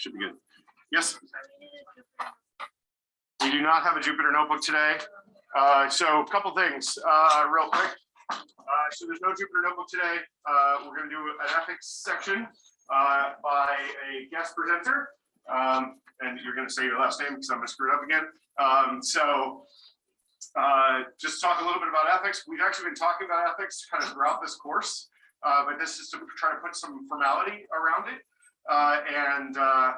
should be good. Yes? We do not have a Jupyter notebook today. Uh, so a couple things, uh, real quick. Uh, so there's no Jupyter notebook today. Uh, we're gonna do an ethics section, uh, by a guest presenter. Um, and you're gonna say your last name because I'm gonna screw it up again. Um, so, uh, just talk a little bit about ethics. We've actually been talking about ethics kind of throughout this course. But this is to try to put some formality around it. Uh, and, uh,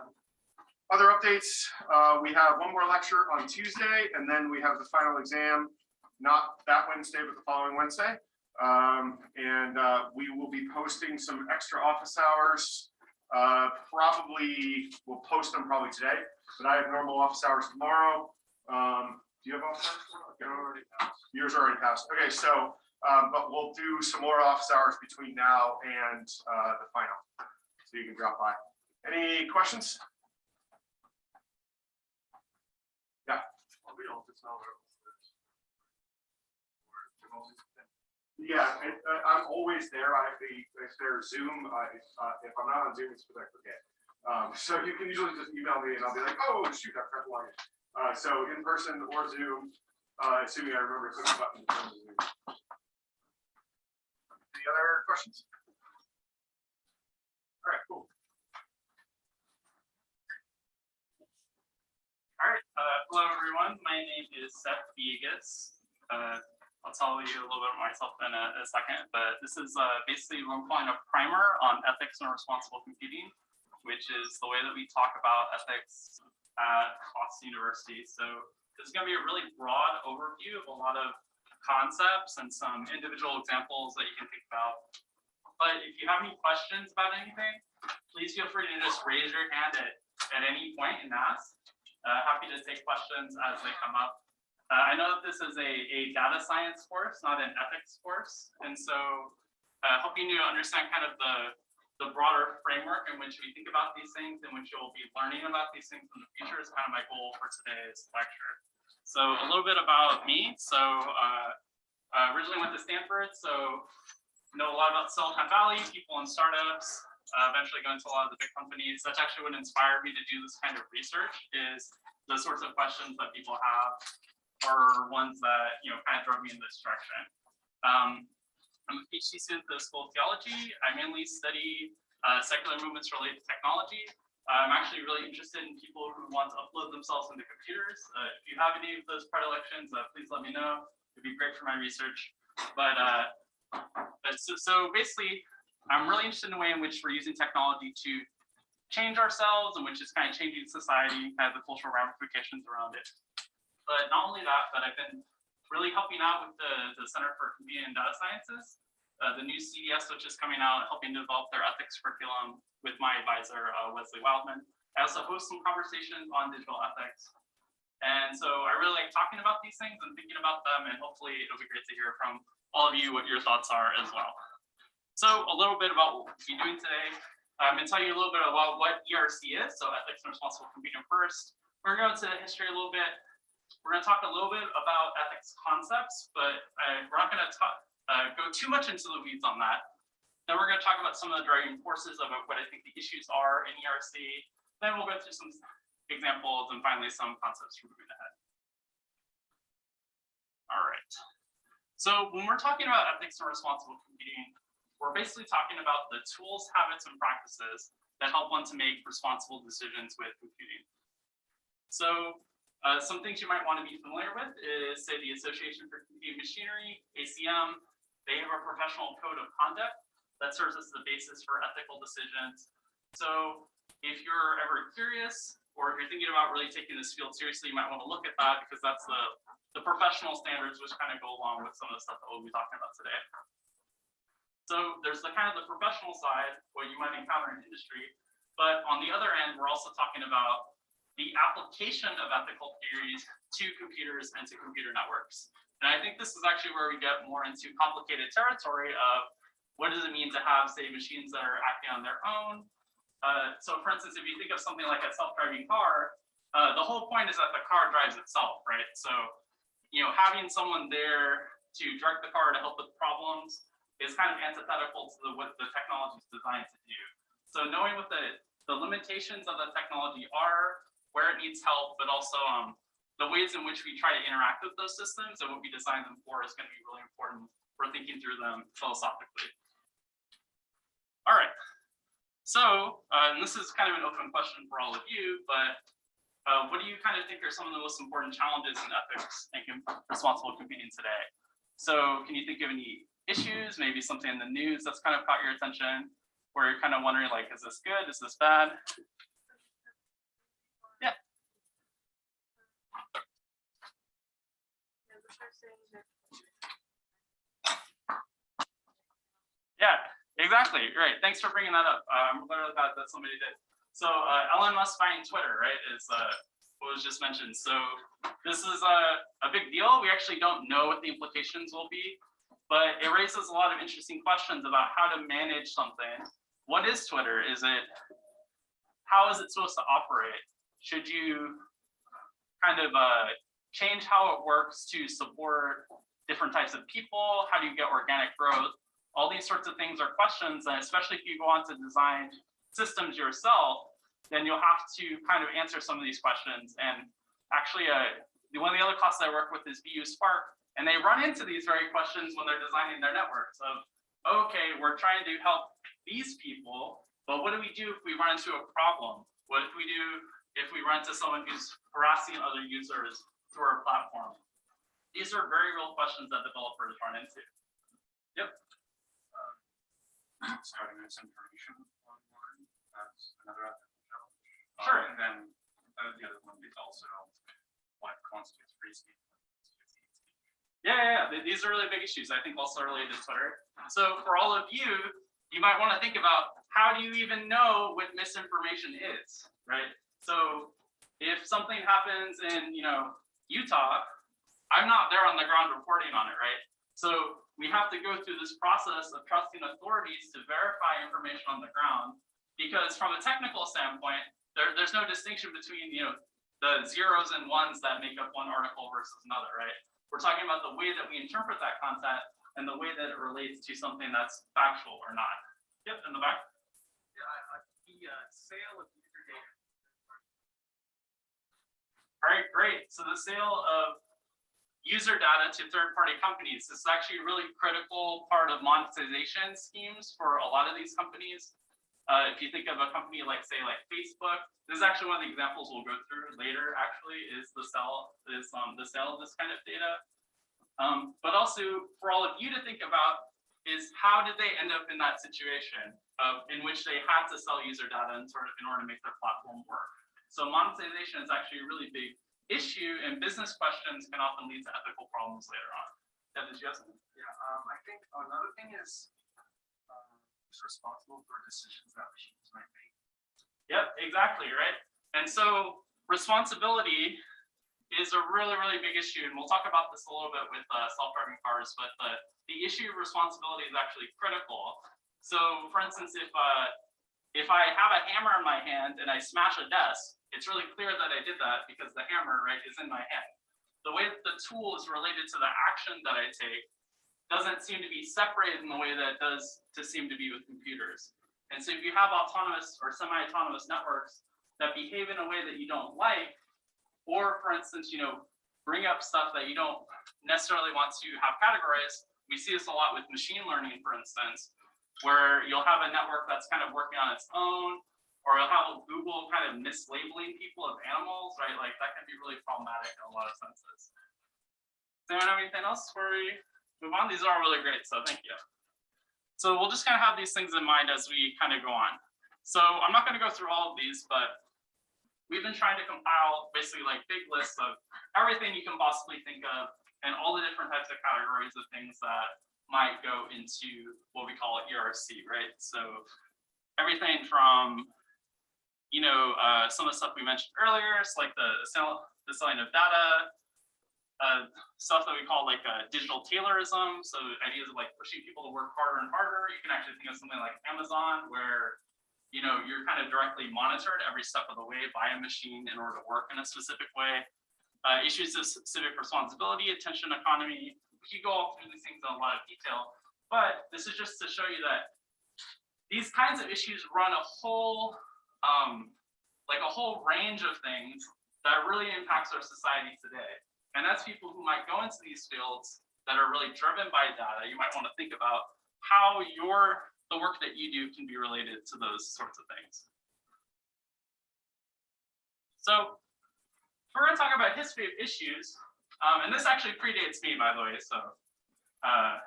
other updates, uh, we have one more lecture on Tuesday, and then we have the final exam, not that Wednesday, but the following Wednesday. Um, and, we will be posting some extra office hours. Uh, probably, we'll post them probably today, but I have normal office hours tomorrow. Um, do you have office hours? tomorrow? Already passed. Yours already passed. Okay, so, um, but we'll do some more office hours between now and, uh, the final. So you can drop by. Any questions? Yeah, and, uh, I'm always there. I, the- if there's Zoom, I, uh, if I'm not on Zoom, it's because I forget. Um, so you can usually just email me and I'll be like, oh, shoot, I forgot to log in. Uh, so in person or Zoom, uh, assuming I remember to click the button. the Any other questions? All right, cool. All right, uh, hello everyone. My name is Seth Viegas. Uh, I'll tell you a little bit about myself in a, a second, but this is uh, basically what I'm calling a primer on ethics and responsible computing, which is the way that we talk about ethics at Boston University. So this is going to be a really broad overview of a lot of concepts and some individual examples that you can think about. But if you have any questions about anything, please feel free to just raise your hand at, at any point and ask. Uh, happy to take questions as they come up. Uh, I know that this is a, a data science course, not an ethics course. And so uh, helping you understand kind of the, the broader framework in which we think about these things, in which you'll be learning about these things in the future is kind of my goal for today's lecture. So a little bit about me. So uh, I originally went to Stanford, so know a lot about Silicon Valley, people in startups, uh, eventually go into a lot of the big companies. That's actually what inspired me to do this kind of research is the sorts of questions that people have are ones that, you know, kind of drove me in this direction. Um, I'm a PhD student at the School of Theology. I mainly study uh, secular movements related to technology. I'm actually really interested in people who want to upload themselves into computers. Uh, if you have any of those predilections, uh, please let me know. It'd be great for my research. But uh, but so, so basically, I'm really interested in the way in which we're using technology to change ourselves and which is kind of changing society, kind of the cultural ramifications around it. But not only that, but I've been really helping out with the, the Center for Computing and Data Sciences, uh, the new CDS, which is coming out, helping develop their ethics curriculum with my advisor, uh, Wesley Wildman. I also host some conversations on digital ethics. And so I really like talking about these things and thinking about them, and hopefully it'll be great to hear from all of you what your thoughts are as well. So a little bit about what we'll be doing today. I'm going to tell you a little bit about what ERC is, so ethics and responsible computing first. We're going to go into history a little bit. We're going to talk a little bit about ethics concepts, but uh, we're not going to talk, uh, go too much into the weeds on that. Then we're going to talk about some of the driving forces of what I think the issues are in ERC. Then we'll go through some examples and finally some concepts for moving ahead. All right. So when we're talking about ethics and responsible computing, we're basically talking about the tools, habits, and practices that help one to make responsible decisions with computing. So uh, some things you might want to be familiar with is, say, the Association for Computing Machinery, ACM. They have a professional code of conduct that serves as the basis for ethical decisions. So if you're ever curious, or if you're thinking about really taking this field seriously, you might want to look at that because that's the, the professional standards which kind of go along with some of the stuff that we'll be talking about today. So there's the kind of the professional side, what you might encounter in industry, but on the other end, we're also talking about the application of ethical theories to computers and to computer networks. And I think this is actually where we get more into complicated territory of what does it mean to have, say, machines that are acting on their own. Uh, so for instance, if you think of something like a self-driving car, uh, the whole point is that the car drives itself, right? So, you know, having someone there to direct the car to help with problems is kind of antithetical to the, what the technology is designed to do. So knowing what the the limitations of the technology are, where it needs help, but also um, the ways in which we try to interact with those systems and what we design them for is going to be really important for thinking through them philosophically. All right. So, uh, and this is kind of an open question for all of you, but uh, what do you kind of think are some of the most important challenges in ethics and responsible computing today? So can you think of any issues, maybe something in the news that's kind of caught your attention, where you're kind of wondering like, is this good? Is this bad? Yeah. Yeah, exactly. Right. Thanks for bringing that up. I'm glad that somebody did. So uh, Elon Musk buying Twitter, right, is uh, what was just mentioned. So this is a, a big deal. We actually don't know what the implications will be, but it raises a lot of interesting questions about how to manage something. What is Twitter? Is it, how is it supposed to operate? Should you kind of uh, change how it works to support different types of people? How do you get organic growth? All these sorts of things are questions, and especially if you go on to design systems yourself, then you'll have to kind of answer some of these questions. And actually, uh, one of the other classes I work with is BU Spark, and they run into these very questions when they're designing their networks of, okay, we're trying to help these people, but what do we do if we run into a problem? What if we do if we run into someone who's harassing other users through our platform? These are very real questions that developers run into. Yep. starting misinformation online, another Sure. And then uh, the other one is also what constitutes free speech. Yeah, yeah, yeah. These are really big issues, I think also related to Twitter. So for all of you, you might want to think about how do you even know what misinformation is, right? So if something happens in, you know, Utah, I'm not there on the ground reporting on it, right? So we have to go through this process of trusting authorities to verify information on the ground. Because from a technical standpoint, there, there's no distinction between, you know, the zeros and ones that make up one article versus another, right? We're talking about the way that we interpret that content and the way that it relates to something that's factual or not. Yep, in the back. Yeah, I- I- the uh, sale of user data. All right, great. So the sale of user data to third-party companies this is actually a really critical part of monetization schemes for a lot of these companies. Uh, if you think of a company like, say, like Facebook, this is actually one of the examples we'll go through later. Actually, is the sell is um, the sale of this kind of data. Um, but also for all of you to think about is how did they end up in that situation of in which they had to sell user data in sort of in order to make their platform work. So monetization is actually a really big issue and business questions can often lead to ethical problems later on. Yeah, something? Yeah, um, I think another thing is, who's responsible for decisions that machines might make. Yep, exactly, right? And so responsibility is a really, really big issue. And we'll talk about this a little bit with uh, self-driving cars, but the, the issue of responsibility is actually critical. So for instance, if uh, if I have a hammer in my hand and I smash a desk, it's really clear that I did that because the hammer, right, is in my hand. The way that the tool is related to the action that I take doesn't seem to be separated in the way that it does to seem to be with computers. And so if you have autonomous or semi-autonomous networks that behave in a way that you don't like, or for instance, you know, bring up stuff that you don't necessarily want to have categorized, we see this a lot with machine learning, for instance, where you'll have a network that's kind of working on its own, or you'll have Google kind of mislabeling people as animals, right? Like that can be really problematic in a lot of senses. Does anyone have anything else before we move on? These are all really great, so thank you. So we'll just kind of have these things in mind as we kind of go on. So I'm not going to go through all of these, but we've been trying to compile basically like big lists of everything you can possibly think of and all the different types of categories of things that might go into what we call ERC, right? So everything from, you know, uh, some of the stuff we mentioned earlier, it's like the the selling of data, uh, stuff that we call like uh, digital Taylorism. So ideas of like pushing people to work harder and harder. You can actually think of something like Amazon, where you know you're kind of directly monitored every step of the way by a machine in order to work in a specific way. Uh, issues of civic responsibility, attention economy. We could go all through these things in a lot of detail, but this is just to show you that these kinds of issues run a whole um, like a whole range of things that really impacts our society today. And that's people who might go into these fields that are really driven by data. You might want to think about how your the work that you do can be related to those sorts of things. So we're going to talk about history of issues, um, and this actually predates me, by the way. So uh,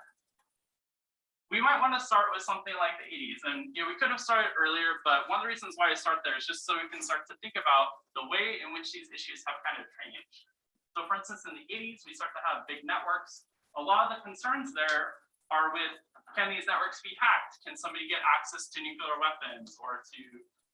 we might want to start with something like the 80s, and you know we could have started earlier, but one of the reasons why I start there is just so we can start to think about the way in which these issues have kind of changed. So, for instance, in the 80s, we start to have big networks. A lot of the concerns there are with can these networks be hacked? Can somebody get access to nuclear weapons or to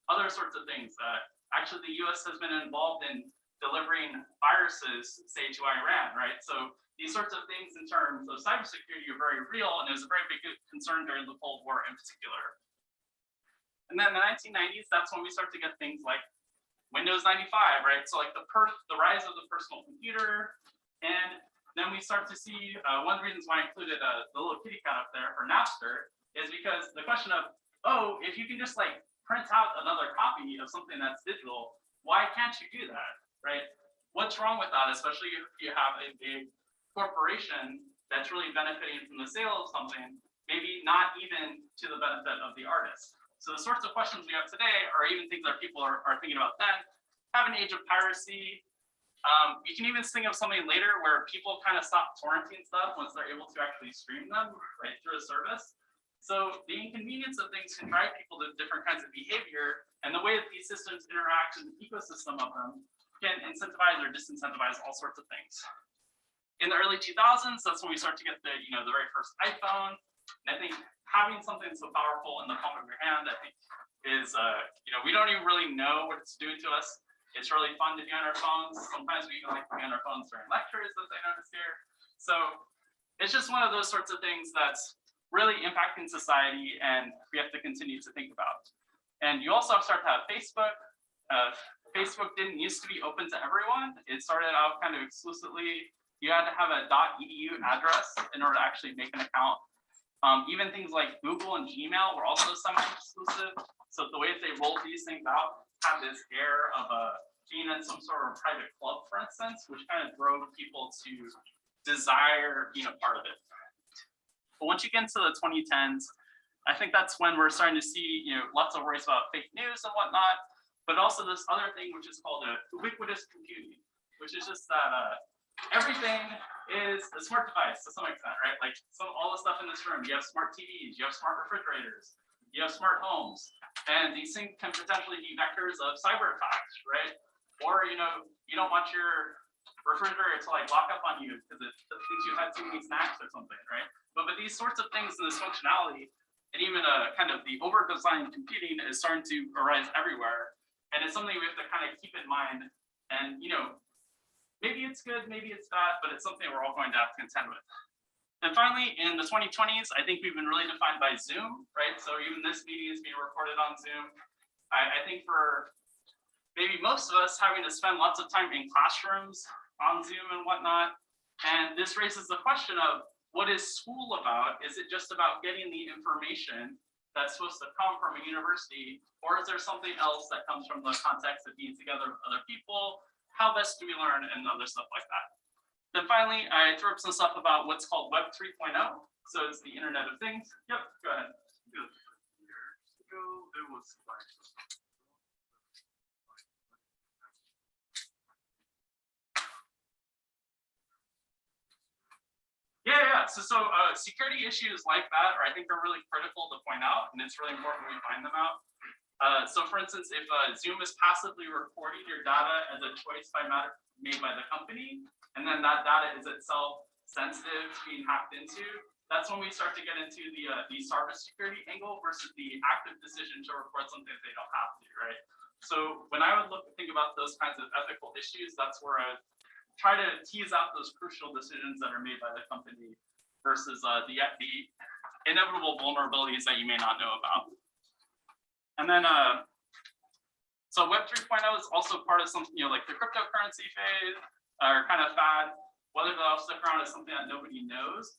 other sorts of things that actually the US has been involved in delivering viruses, say to Iran, right? So these sorts of things in terms of cybersecurity are very real and it was a very big concern during the Cold War in particular. And then in the 1990s, that's when we start to get things like Windows 95, right? So like the per the rise of the personal computer, and then we start to see uh, one of the reasons why I included uh, the little kitty cat up there for Napster is because the question of, oh, if you can just like print out another copy of something that's digital, why can't you do that, right? What's wrong with that, especially if you have a big corporation that's really benefiting from the sale of something, maybe not even to the benefit of the artist. So the sorts of questions we have today are even things that people are, are thinking about then. Have an age of piracy, um, you can even think of something later where people kind of stop torrenting stuff once they're able to actually stream them right through a service. So the inconvenience of things can drive people to different kinds of behavior, and the way that these systems interact in the ecosystem of them can incentivize or disincentivize all sorts of things. In the early 2000s, that's when we start to get the you know the very first iPhone. And I think having something so powerful in the palm of your hand, I think, is uh, you know we don't even really know what it's doing to us. It's really fun to be on our phones. Sometimes we even like to be on our phones during lectures, as I noticed here. So it's just one of those sorts of things that's really impacting society and we have to continue to think about. And you also start to have Facebook. Uh, Facebook didn't used to be open to everyone. It started out kind of exclusively. You had to have a .edu address in order to actually make an account. Um, even things like Google and Gmail were also semi-exclusive. So the way that they rolled these things out had this air of a being in some sort of private club, for instance, which kind of drove people to desire being a part of it. But once you get into the 2010s, I think that's when we're starting to see, you know, lots of worries about fake news and whatnot, but also this other thing which is called a ubiquitous computing, which is just that uh, everything is a smart device to some extent, right? Like some all the stuff in this room, you have smart TVs, you have smart refrigerators, you have smart homes, and these things can potentially be vectors of cyber attacks, right? Or you know, you don't want your refrigerator to like lock up on you because it thinks you had too many snacks or something, right? But but these sorts of things and this functionality, and even a kind of the over-designed computing is starting to arise everywhere, and it's something we have to kind of keep in mind. And you know, maybe it's good, maybe it's bad, but it's something we're all going to have to contend with. And finally, in the 2020s, I think we've been really defined by Zoom, right? So even this meeting is being recorded on Zoom. I, I think for maybe most of us having to spend lots of time in classrooms on Zoom and whatnot. And this raises the question of what is school about? Is it just about getting the information that's supposed to come from a university? Or is there something else that comes from the context of being together with other people? How best do we learn and other stuff like that? Then finally, I threw up some stuff about what's called Web 3.0. So it's the Internet of Things. Yep, go ahead. Yeah, yeah. So, so uh, security issues like that, or I think are really critical to point out, and it's really important we find them out. Uh, so, for instance, if uh, Zoom is passively recording your data as a choice by matter made by the company, and then that data is itself sensitive to being hacked into, that's when we start to get into the uh, the cybersecurity angle versus the active decision to record something they don't have to, right? So when I would look to think about those kinds of ethical issues, that's where I try to tease out those crucial decisions that are made by the company versus uh, the the inevitable vulnerabilities that you may not know about. And then, uh, so Web 3.0 is also part of something, you know, like the cryptocurrency phase or kind of fad. Whether that'll stick around is something that nobody knows.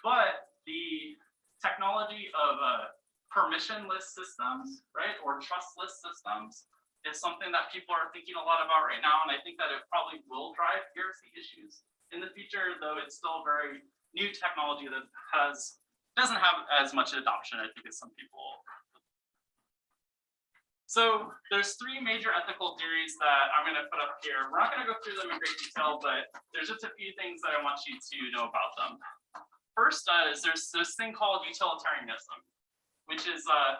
But the technology of uh, permissionless systems, right, or trustless systems is something that people are thinking a lot about right now, and I think that it probably will drive heresy issues in the future, though it's still very new technology that has doesn't have as much adoption, I think, as some people. So there's three major ethical theories that I'm going to put up here. We're not going to go through them in great detail, but there's just a few things that I want you to know about them. First uh, is there's this thing called utilitarianism, which is uh,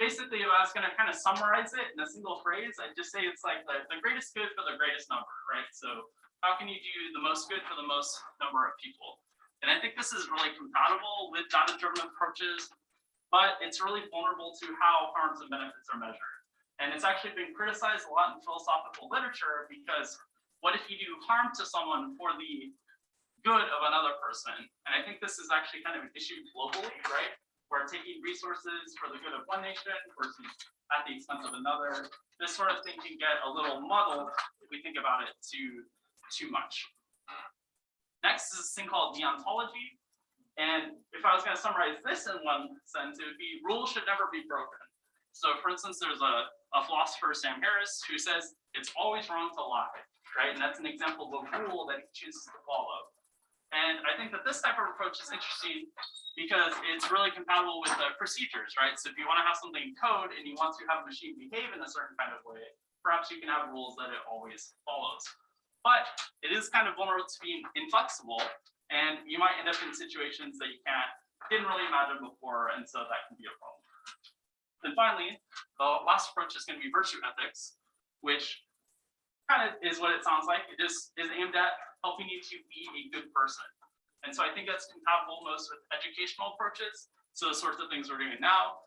basically if I was going to kind of summarize it in a single phrase, I'd just say it's like the, the greatest good for the greatest number, right? So how can you do the most good for the most number of people? And I think this is really compatible with data-driven approaches, but it's really vulnerable to how harms and benefits are measured. And it's actually been criticized a lot in philosophical literature because what if you do harm to someone for the good of another person? And I think this is actually kind of an issue globally, right? Where taking resources for the good of one nation versus at the expense of another, this sort of thing can get a little muddled if we think about it too, too much. Next is this thing called deontology. And if I was going to summarize this in one sentence, it would be rules should never be broken. So for instance, there's a, a philosopher, Sam Harris, who says it's always wrong to lie, right? And that's an example of a rule that he chooses to follow. And I think that this type of approach is interesting because it's really compatible with the procedures, right? So if you want to have something in code and you want to have a machine behave in a certain kind of way, perhaps you can have rules that it always follows. But it is kind of vulnerable to being inflexible, and you might end up in situations that you can't didn't really imagine before, and so that can be a problem. And finally, the last approach is going to be virtue ethics, which kind of is what it sounds like. It just is aimed at helping you to be a good person. And so I think that's compatible most with educational approaches. So the sorts of things we're doing now,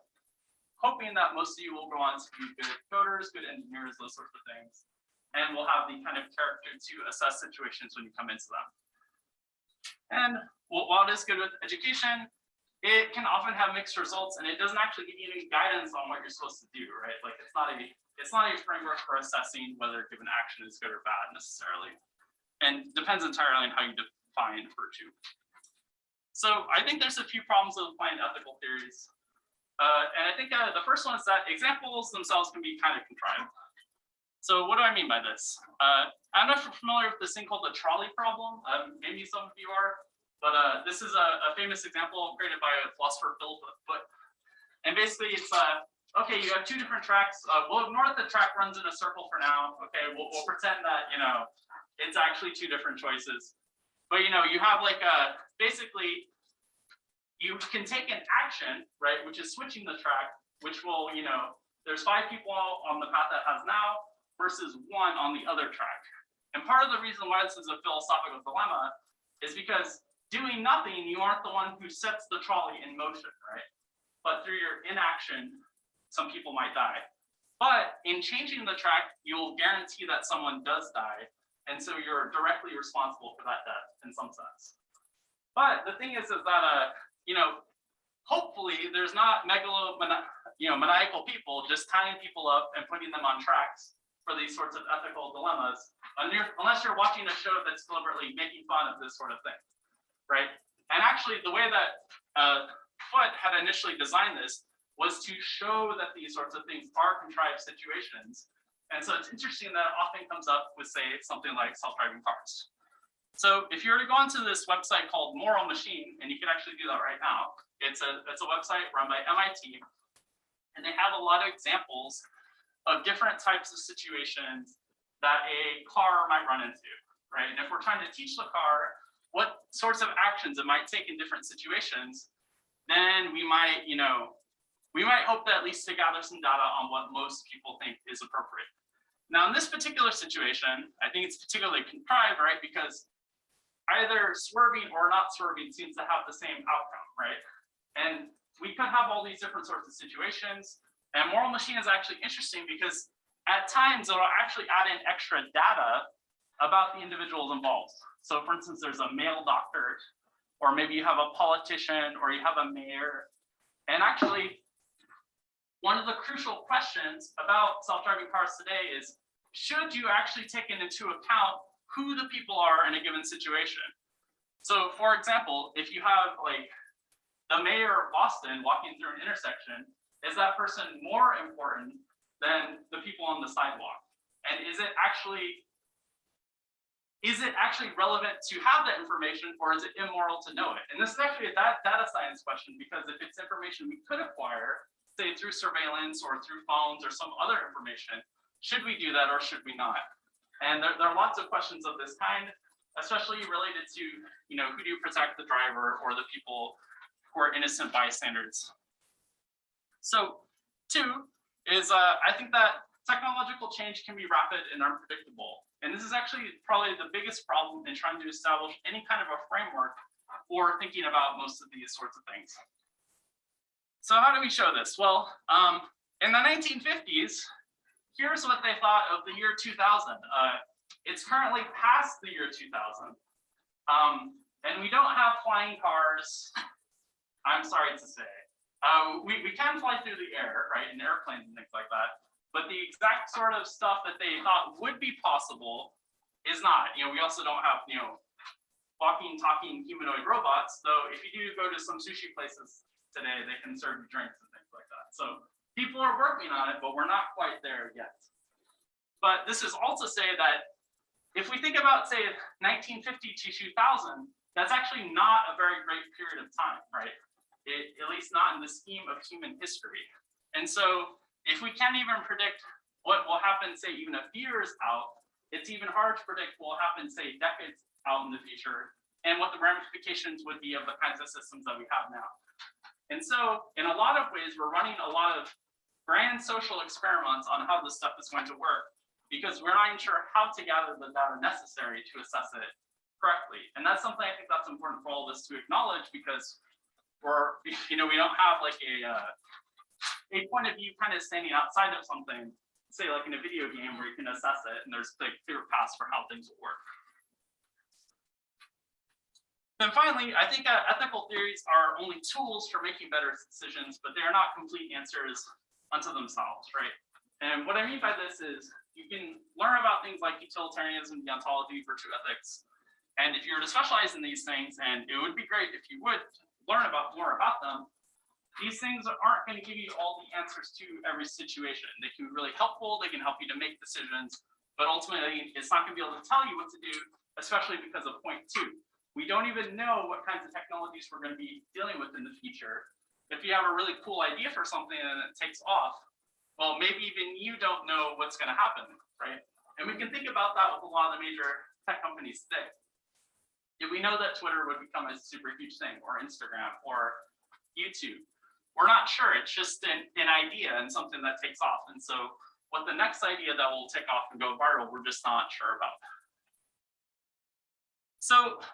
hoping that most of you will go on to be good coders, good engineers, those sorts of things. And we'll have the kind of character to assess situations when you come into them. And while it is good with education, it can often have mixed results and it doesn't actually give you any guidance on what you're supposed to do, right? Like it's not a it's not a framework for assessing whether a given action is good or bad necessarily. And depends entirely on how you define virtue. So I think there's a few problems with applying ethical theories. Uh, and I think uh, the first one is that examples themselves can be kind of contrived. So what do I mean by this? Uh, I'm not familiar with this thing called the trolley problem. Um, maybe some of you are. But uh, this is a, a, famous example created by a philosopher Philippa Foot. And basically it's, uh, okay, you have two different tracks. Uh, we'll ignore that the track runs in a circle for now. Okay, we'll, we'll pretend that, you know, it's actually two different choices. But, you know, you have like a, basically, you can take an action, right, which is switching the track, which will, you know, there's five people on the path that has now versus one on the other track. And part of the reason why this is a philosophical dilemma is because doing nothing, you aren't the one who sets the trolley in motion, right? But through your inaction, some people might die. But in changing the track, you'll guarantee that someone does die. And so you're directly responsible for that death in some sense. But the thing is, is that, uh, you know, hopefully there's not megalomaniacal, you know, maniacal people just tying people up and putting them on tracks for these sorts of ethical dilemmas, unless you're watching a show that's deliberately making fun of this sort of thing right? And actually the way that uh, Foot had initially designed this was to show that these sorts of things are contrived situations. And so it's interesting that it often comes up with say something like self-driving cars. So if you were to go onto this website called Moral Machine, and you can actually do that right now, it's a, it's a website run by MIT, and they have a lot of examples of different types of situations that a car might run into, right? And if we're trying to teach the car what sorts of actions it might take in different situations, then we might, you know, we might hope that at least to gather some data on what most people think is appropriate. Now, in this particular situation, I think it's particularly contrived, right? Because either swerving or not swerving seems to have the same outcome, right? And we could have all these different sorts of situations. And moral machine is actually interesting because at times it'll actually add in extra data about the individuals involved. So for instance, there's a male doctor, or maybe you have a politician, or you have a mayor. And actually, one of the crucial questions about self-driving cars today is, should you actually take into account who the people are in a given situation? So for example, if you have like the mayor of Boston walking through an intersection, is that person more important than the people on the sidewalk? And is it actually is it actually relevant to have that information or is it immoral to know it? And this is actually a data science question because if it's information we could acquire, say through surveillance or through phones or some other information, should we do that or should we not? And there, there are lots of questions of this kind, especially related to, you know, who do you protect the driver or the people who are innocent bystanders? So two is uh, I think that technological change can be rapid and unpredictable. And this is actually probably the biggest problem in trying to establish any kind of a framework for thinking about most of these sorts of things. So how do we show this? Well, um, in the 1950s, here's what they thought of the year 2000. Uh, it's currently past the year 2000. Um, and we don't have flying cars, I'm sorry to say. Uh, we, we can fly through the air, right, in airplanes and things like that. But the exact sort of stuff that they thought would be possible is not. You know, we also don't have, you know, walking, talking humanoid robots. Though if you do go to some sushi places today, they can serve you drinks and things like that. So people are working on it, but we're not quite there yet. But this is also say that if we think about, say, 1950 to 2000, that's actually not a very great period of time, right? It, at least not in the scheme of human history. And so if we can't even predict what will happen, say, even a few years out, it's even hard to predict what will happen, say, decades out in the future, and what the ramifications would be of the kinds of systems that we have now. And so, in a lot of ways, we're running a lot of grand social experiments on how this stuff is going to work, because we're not even sure how to gather the data necessary to assess it correctly. And that's something I think that's important for all of us to acknowledge, because we're, you know, we don't have like a uh, a point of view kind of standing outside of something, say like in a video game where you can assess it and there's like clear paths for how things will work. Then finally, I think uh, ethical theories are only tools for making better decisions, but they are not complete answers unto themselves, right? And what I mean by this is you can learn about things like utilitarianism, deontology, virtue ethics. And if you were to specialize in these things, and it would be great if you would learn about more about them, these things aren't going to give you all the answers to every situation. They can be really helpful. They can help you to make decisions, but ultimately it's not going to be able to tell you what to do, especially because of point two. We don't even know what kinds of technologies we're going to be dealing with in the future. If you have a really cool idea for something and it takes off, well, maybe even you don't know what's going to happen, right? And we can think about that with a lot of the major tech companies today. If we know that Twitter would become a super huge thing, or Instagram, or YouTube, we're not sure. It's just an, an idea and something that takes off. And so what the next idea that will take off and go viral, we're just not sure about. So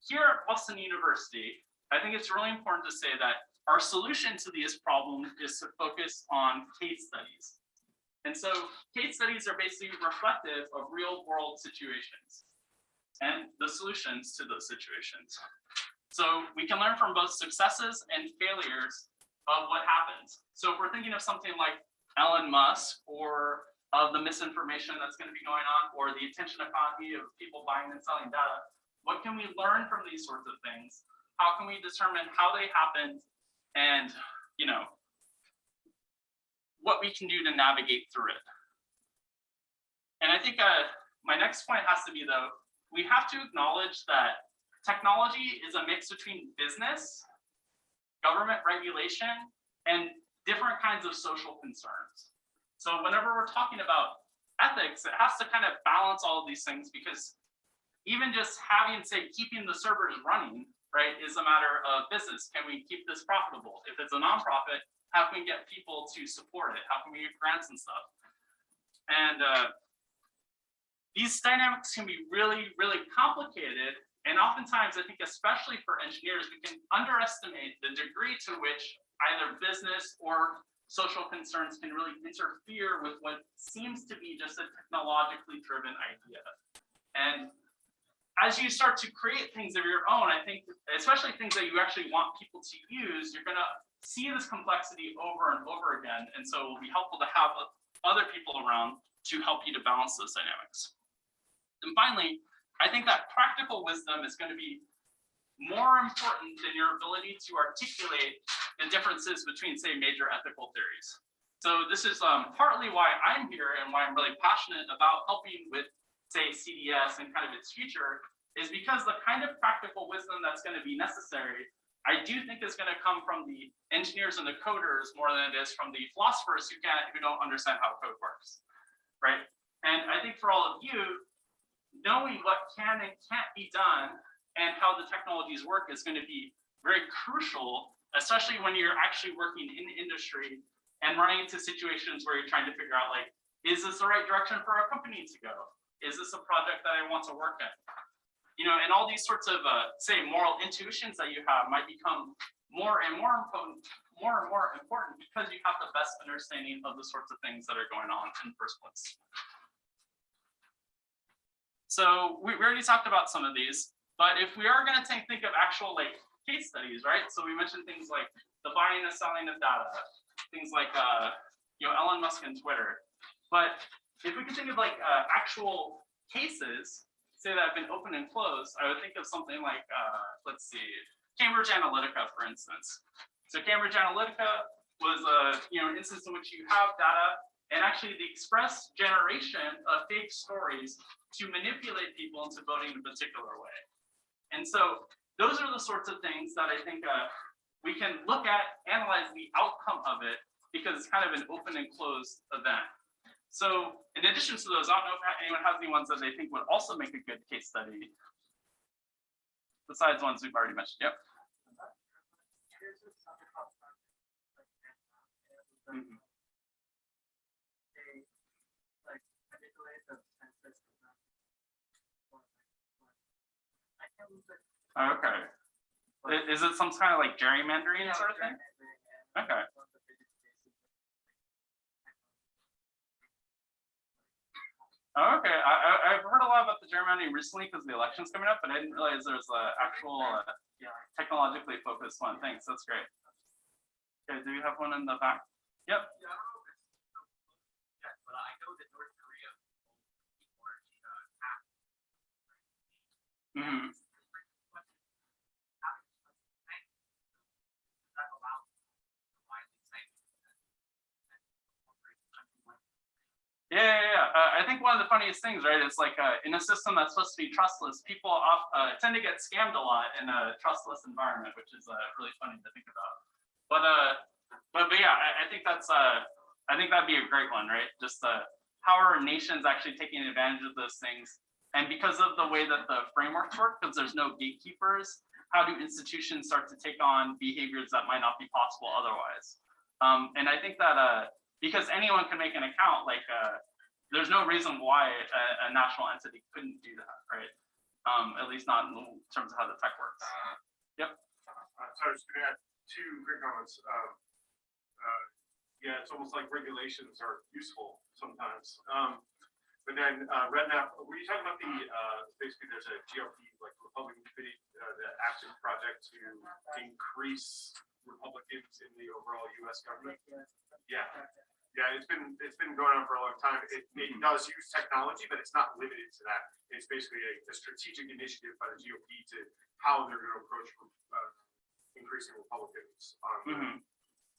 here at Boston University, I think it's really important to say that our solution to these problems is to focus on case studies. And so case studies are basically reflective of real world situations and the solutions to those situations. So we can learn from both successes and failures of what happens. So if we're thinking of something like Elon Musk or of the misinformation that's going to be going on or the attention economy of people buying and selling data, what can we learn from these sorts of things? How can we determine how they happened and, you know, what we can do to navigate through it? And I think uh, my next point has to be though, we have to acknowledge that technology is a mix between business government regulation, and different kinds of social concerns. So whenever we're talking about ethics, it has to kind of balance all of these things because even just having, say, keeping the servers running, right, is a matter of business. Can we keep this profitable? If it's a nonprofit, how can we get people to support it? How can we get grants and stuff? And uh, these dynamics can be really, really complicated and oftentimes, I think especially for engineers, we can underestimate the degree to which either business or social concerns can really interfere with what seems to be just a technologically driven idea. And as you start to create things of your own, I think, especially things that you actually want people to use, you're gonna see this complexity over and over again. And so it will be helpful to have other people around to help you to balance those dynamics. And finally, I think that practical wisdom is going to be more important than your ability to articulate the differences between, say, major ethical theories. So this is um, partly why I'm here and why I'm really passionate about helping with, say, CDS and kind of its future, is because the kind of practical wisdom that's going to be necessary, I do think is going to come from the engineers and the coders more than it is from the philosophers who can't, who don't understand how code works, right? And I think for all of you, knowing what can and can't be done and how the technologies work is going to be very crucial, especially when you're actually working in industry and running into situations where you're trying to figure out like, is this the right direction for our company to go? Is this a project that I want to work in? You know, and all these sorts of, uh, say, moral intuitions that you have might become more and more important, more and more important because you have the best understanding of the sorts of things that are going on in the first place. So we, we already talked about some of these, but if we are going to think, of actual like case studies, right? So we mentioned things like the buying and selling of data, things like uh, you know Elon Musk and Twitter. But if we could think of like uh, actual cases, say that have been open and closed, I would think of something like uh, let's see, Cambridge Analytica, for instance. So Cambridge Analytica was a you know an instance in which you have data and actually the express generation of fake stories to manipulate people into voting in a particular way. And so those are the sorts of things that I think uh, we can look at, analyze the outcome of it, because it's kind of an open and closed event. So in addition to those, I don't know if anyone has any ones that they think would also make a good case study, besides ones we've already mentioned. Yep. Here's a something called like, Mhm. they, like, manipulate the census. I can't remember. Oh, Okay. Is it some kind of like gerrymandering sort of thing? Okay. Okay. I, I, I've heard a lot about the gerrymandering recently because the election's coming up, but I didn't realize there was an actual uh, technologically focused one. Thanks. That's great. Okay, do you have one in the back? Yep. Yeah, I don't know if it's so close yet, but I know that North Korea or uh, hacked. Mhm. That allows widely sanctioned. Yeah, yeah, yeah. Uh, I think one of the funniest things, right, is like uh, in a system that's supposed to be trustless, people off, uh, tend to get scammed a lot in a trustless environment, which is uh, really funny to think about. But uh, but but yeah, I, I think that's uh, I think that'd be a great one, right? Just how are nations actually taking advantage of those things? And because of the way that the frameworks work, because there's no gatekeepers, how do institutions start to take on behaviors that might not be possible otherwise? Um, and I think that because anyone can make an account, like uh, there's no reason why a, a national entity couldn't do that, right? Um, at least not in terms of how the tech works. Uh, so I was gonna add two quick comments. Um, uh, yeah, it's almost like regulations are useful sometimes. Um, but then, uh, REDMAP, were you talking about the, uh, basically there's a GOP, like Republican committee, uh, the active project to increase Republicans in the overall US government? Yeah, yeah, it's been, it's been going on for a long time. It, it does use technology, but it's not limited to that. It's basically a, a strategic initiative by the GOP to how they're gonna approach, uh, increasing Republicans, um, Mhm.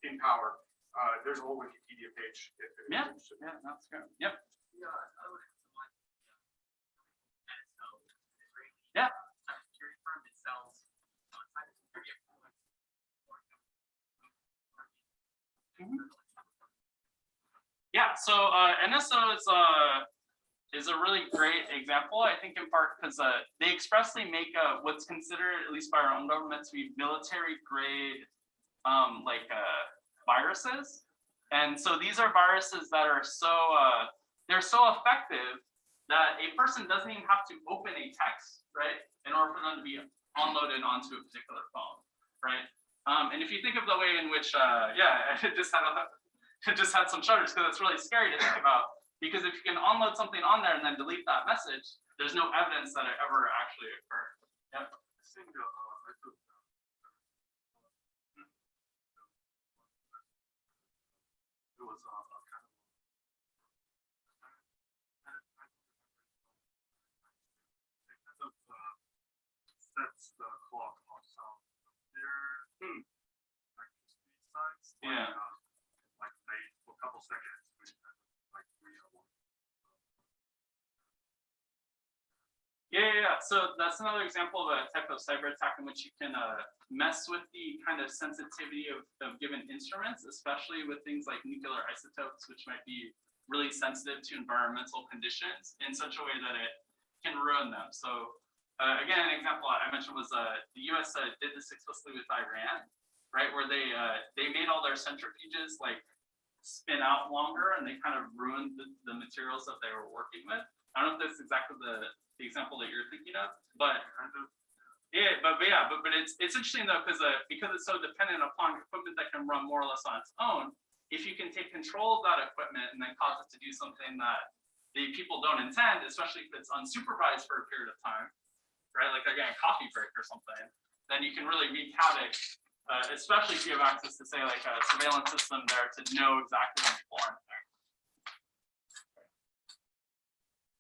in power. Uh, there's a whole Wikipedia page. if anyone's Yeah. interested. Yeah, that's good. Yep. Yeah, I would like. NSO, Israeli. Yeah. Cybersecurity firm that sells. uh, cybersecurity equipment for, Yeah, so uh, NSO is uh, is a really great example, I think in part because uh, they expressly make uh, what's considered, at least by our own government, to be military grade um, like uh, viruses. And so these are viruses that are so uh, they're so effective that a person doesn't even have to open a text, right, in order for them to be unloaded onto a particular phone, right? Um, and if you think of the way in which, uh, yeah, it just had a, it just had some shudders because it's really scary to think about. Because if you can unload something on there and then delete that message, there's no evidence that it ever actually occurred. Yep. Uh, was, uh, the clock. Yeah. Yeah, yeah, yeah. So that's another example of a type of cyber attack in which you can uh, mess with the kind of sensitivity of, of given instruments, especially with things like nuclear isotopes, which might be really sensitive to environmental conditions in such a way that it can ruin them. So uh, again, an example I mentioned was uh, the U.S. Uh, did this explicitly with Iran, right, where they uh, they made all their centrifuges like spin out longer, and they kind of ruined the, the materials that they were working with. I don't know if that's exactly the, the example that you're thinking of, but yeah, but, but yeah, but but it's it's interesting though because uh, because it's so dependent upon equipment that can run more or less on its own. If you can take control of that equipment and then cause it to do something that the people don't intend, especially if it's unsupervised for a period of time, right? Like again, a coffee break or something, then you can really wreak havoc. Uh, especially if you have access to say like a surveillance system there to know exactly when people aren't there.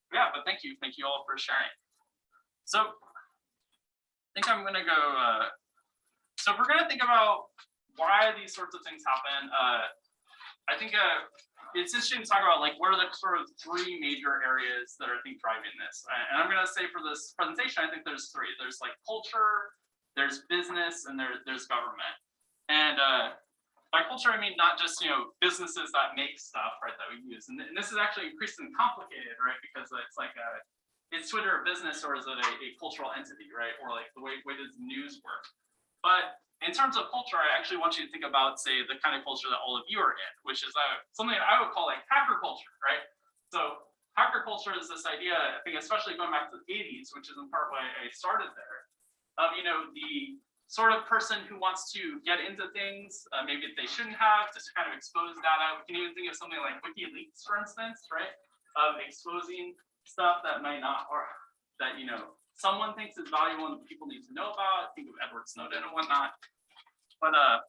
Yeah, but thank you, thank you all for sharing. So I think I'm gonna go, uh, so if we're gonna think about why these sorts of things happen, uh, I think, uh, it's interesting to talk about like, what are the sort of three major areas that are, I think, driving this? Uh, And I'm gonna say for this presentation, I think there's three. There's like culture, there's business, and there, there's government. And, uh, by culture, I mean, not just, you know, businesses that make stuff, right, that we use. And, and this is actually increasingly complicated, right? Because it's like a, is Twitter a business or is it a, a cultural entity, right? Or like the way, way does news work? But in terms of culture, I actually want you to think about, say, the kind of culture that all of you are in, which is uh, something that I would call like hacker culture, right? So hacker culture is this idea, I think, especially going back to the 80s, which is in part why I started there, of, you know, the sort of person who wants to get into things, uh, maybe they shouldn't have, just kind of expose data. We can even think of something like WikiLeaks, for instance, right? Of exposing stuff that might not, or that, you know, someone thinks is valuable and people need to know about. Think of Edward Snowden and whatnot. But uh,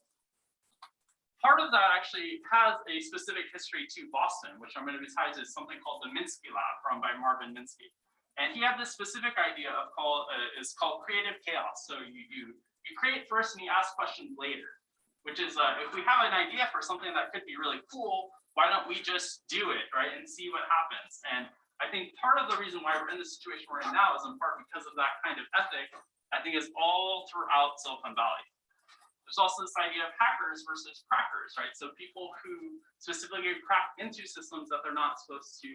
part of that actually has a specific history to Boston, which I'm going to be tied to something called the Minsky Lab, run by Marvin Minsky. And he had this specific idea of called uh, is called creative chaos. So you you you create first and you ask questions later, which is uh, if we have an idea for something that could be really cool, why don't we just do it, right, and see what happens? And I think part of the reason why we're in the situation we're in now is in part because of that kind of ethic. I think is all throughout Silicon Valley. There's also this idea of hackers versus crackers, right? So people who specifically crack into systems that they're not supposed to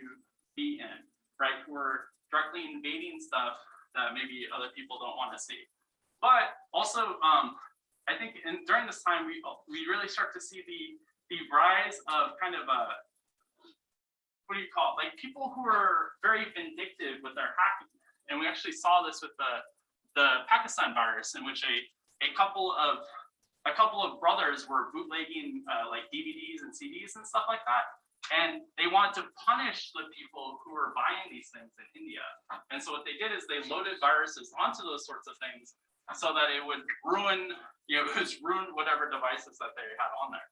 be in, right? Who are directly invading stuff that maybe other people don't want to see. But also, um, I think in, during this time, we we really start to see the the rise of kind of a what do you call it? Like people who are very vindictive with their hacking, and we actually saw this with the the Pakistan virus, in which a a couple of a couple of brothers were bootlegging uh, like DVDs and CDs and stuff like that. And they wanted to punish the people who were buying these things in India. And so what they did is they loaded viruses onto those sorts of things so that it would ruin, you know, it was ruin whatever devices that they had on there.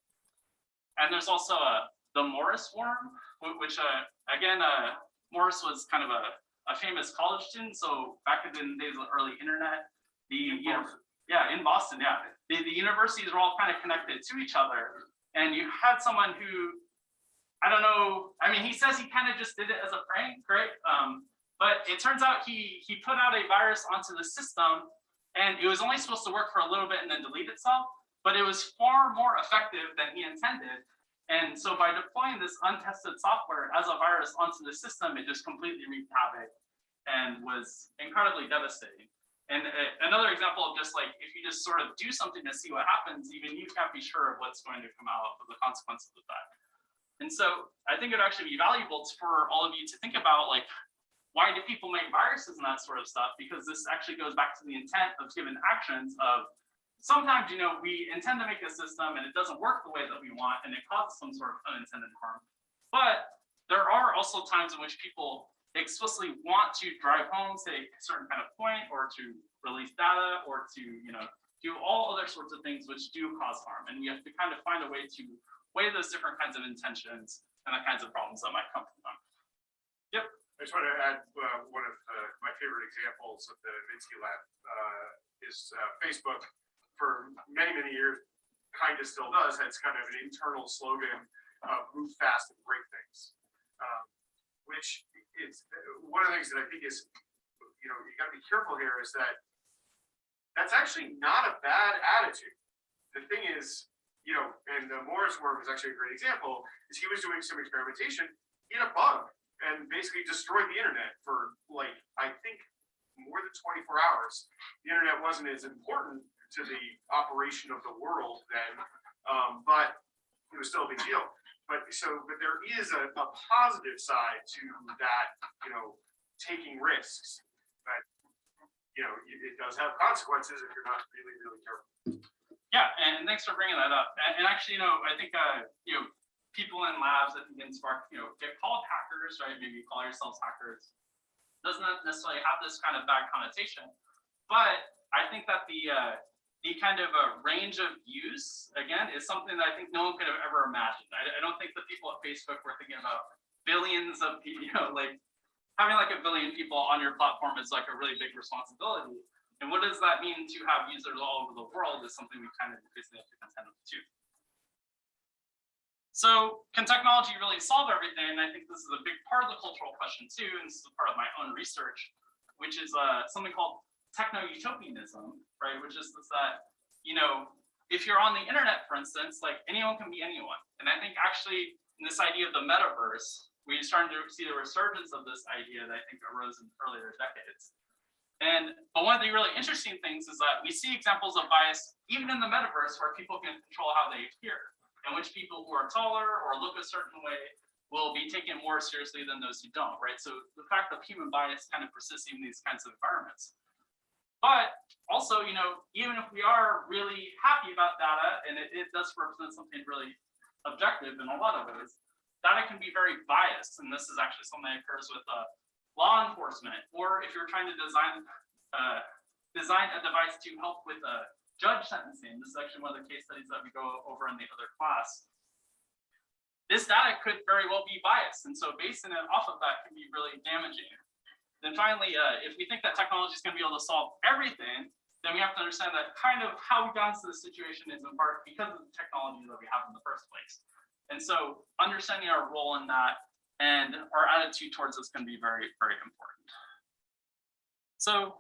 And there's also a, the Morris worm, which uh, again, uh, Morris was kind of a, a famous college student. So back in the days of the early internet, the, you know, yeah, in Boston, yeah. The, the universities were all kind of connected to each other. And you had someone who, I don't know, I mean, he says he kind of just did it as a prank, right? Um, but it turns out he he put out a virus onto the system and it was only supposed to work for a little bit and then delete itself, but it was far more effective than he intended. And so by deploying this untested software as a virus onto the system, it just completely wreaked havoc and was incredibly devastating. And uh, another example of just like, if you just sort of do something to see what happens, even you can't be sure of what's going to come out of the consequences of that. And so I think it'd actually be valuable for all of you to think about like, why do people make viruses and that sort of stuff? Because this actually goes back to the intent of given actions of sometimes, you know, we intend to make a system and it doesn't work the way that we want and it causes some sort of unintended harm. But there are also times in which people explicitly want to drive home, say, a certain kind of point or to release data or to, you know, do all other sorts of things which do cause harm. And we have to kind of find a way to weigh those different kinds of intentions and the kinds of problems that might come from them. Yep. I just want to add, uh, one of, uh, my favorite examples of the Minsky lab, uh, is uh, Facebook for many, many years, kind of still does, has kind of an internal slogan of move fast and break things. Um, Which is, one of the things that I think is, you know, you gotta be careful here is that that's actually not a bad attitude. The thing is, you know, and uh, Morris worm is actually a great example, is he was doing some experimentation, in a bug and basically destroyed the internet for like, I think, more than twenty-four hours. The internet wasn't as important to the operation of the world then, um, but it was still a big deal. But so, but there is a, a positive side to that, you know, taking risks. But, you know, it, it does have consequences if you're not really, really careful. Yeah, and thanks for bringing that up. And, and actually, you know, I think, uh, you know, people in labs that can spark, you know, get called hackers, right? Maybe call yourselves hackers. Doesn't necessarily have this kind of bad connotation. But I think that the, uh, the kind of a range of use, again, is something that I think no one could have ever imagined. I, I don't think the people at Facebook were thinking about billions of, people, you know, like having like a billion people on your platform is like a really big responsibility. And what does that mean to have users all over the world is something we kind of increasingly have to contend with too. So can technology really solve everything? And I think this is a big part of the cultural question too, and this is a part of my own research, which is uh, something called techno-utopianism, right? Which is this that, you know, if you're on the internet, for instance, like anyone can be anyone. And I think actually in this idea of the metaverse, we're starting to see the resurgence of this idea that I think arose in earlier decades. And but one of the really interesting things is that we see examples of bias even in the metaverse where people can control how they appear, and which people who are taller or look a certain way will be taken more seriously than those who don't, right? So the fact that human bias kind of persists in these kinds of environments. But also, you know, even if we are really happy about data and it, it does represent something really objective in a lot of ways, data can be very biased. And this is actually something that occurs with uh, law enforcement, or if you're trying to design uh, design a device to help with a judge sentencing. This is actually one of the case studies that we go over in the other class. This data could very well be biased, and so basing it off of that can be really damaging. Then finally, uh, if we think that technology is going to be able to solve everything, then we have to understand that kind of how we got into this situation is in part because of the technology that we have in the first place. And so understanding our role in that and our attitude towards this can be very, very important. So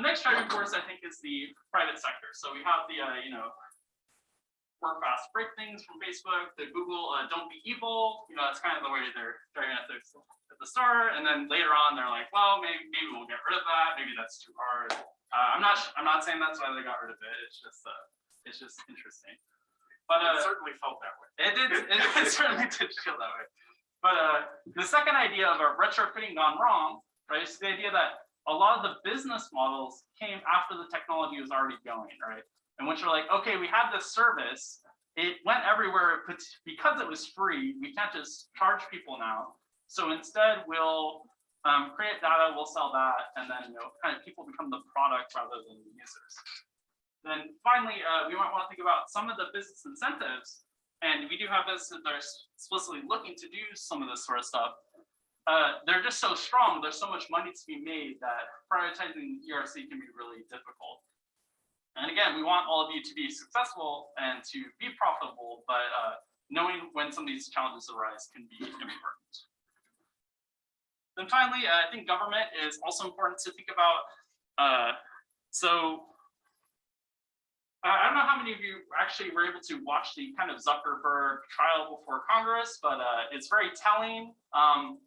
the next driving force, I think, is the private sector. So we have the, uh, you know, work fast, break things from Facebook, the Google, uh, don't be evil. You know, that's kind of the way they're driving ethics at the start. And then later on, they're like, well, maybe, maybe we'll get rid of that. Maybe that's too hard. Uh, I'm not, I'm not saying that's why they got rid of it. It's just, uh, it's just interesting. But uh, It certainly felt that way. it did, it, it certainly did feel that way. But uh, the second idea of a retrofitting gone wrong, right, is the idea that a lot of the business models came after the technology was already going, right? And once you're like, okay, we have this service, it went everywhere because it was free. We can't just charge people now. So instead, we'll um, create data, we'll sell that, and then you know, kind of people become the product rather than the users. Then finally, uh, we might want to think about some of the business incentives, and we do have businesses that are explicitly looking to do some of this sort of stuff. Uh, they're just so strong, there's so much money to be made that prioritizing ERC can be really difficult. And again, we want all of you to be successful and to be profitable, but uh, knowing when some of these challenges arise can be important. Then finally, uh, I think government is also important to think about. Uh, so I don't know how many of you actually were able to watch the kind of Zuckerberg trial before Congress, but uh, it's very telling. Um,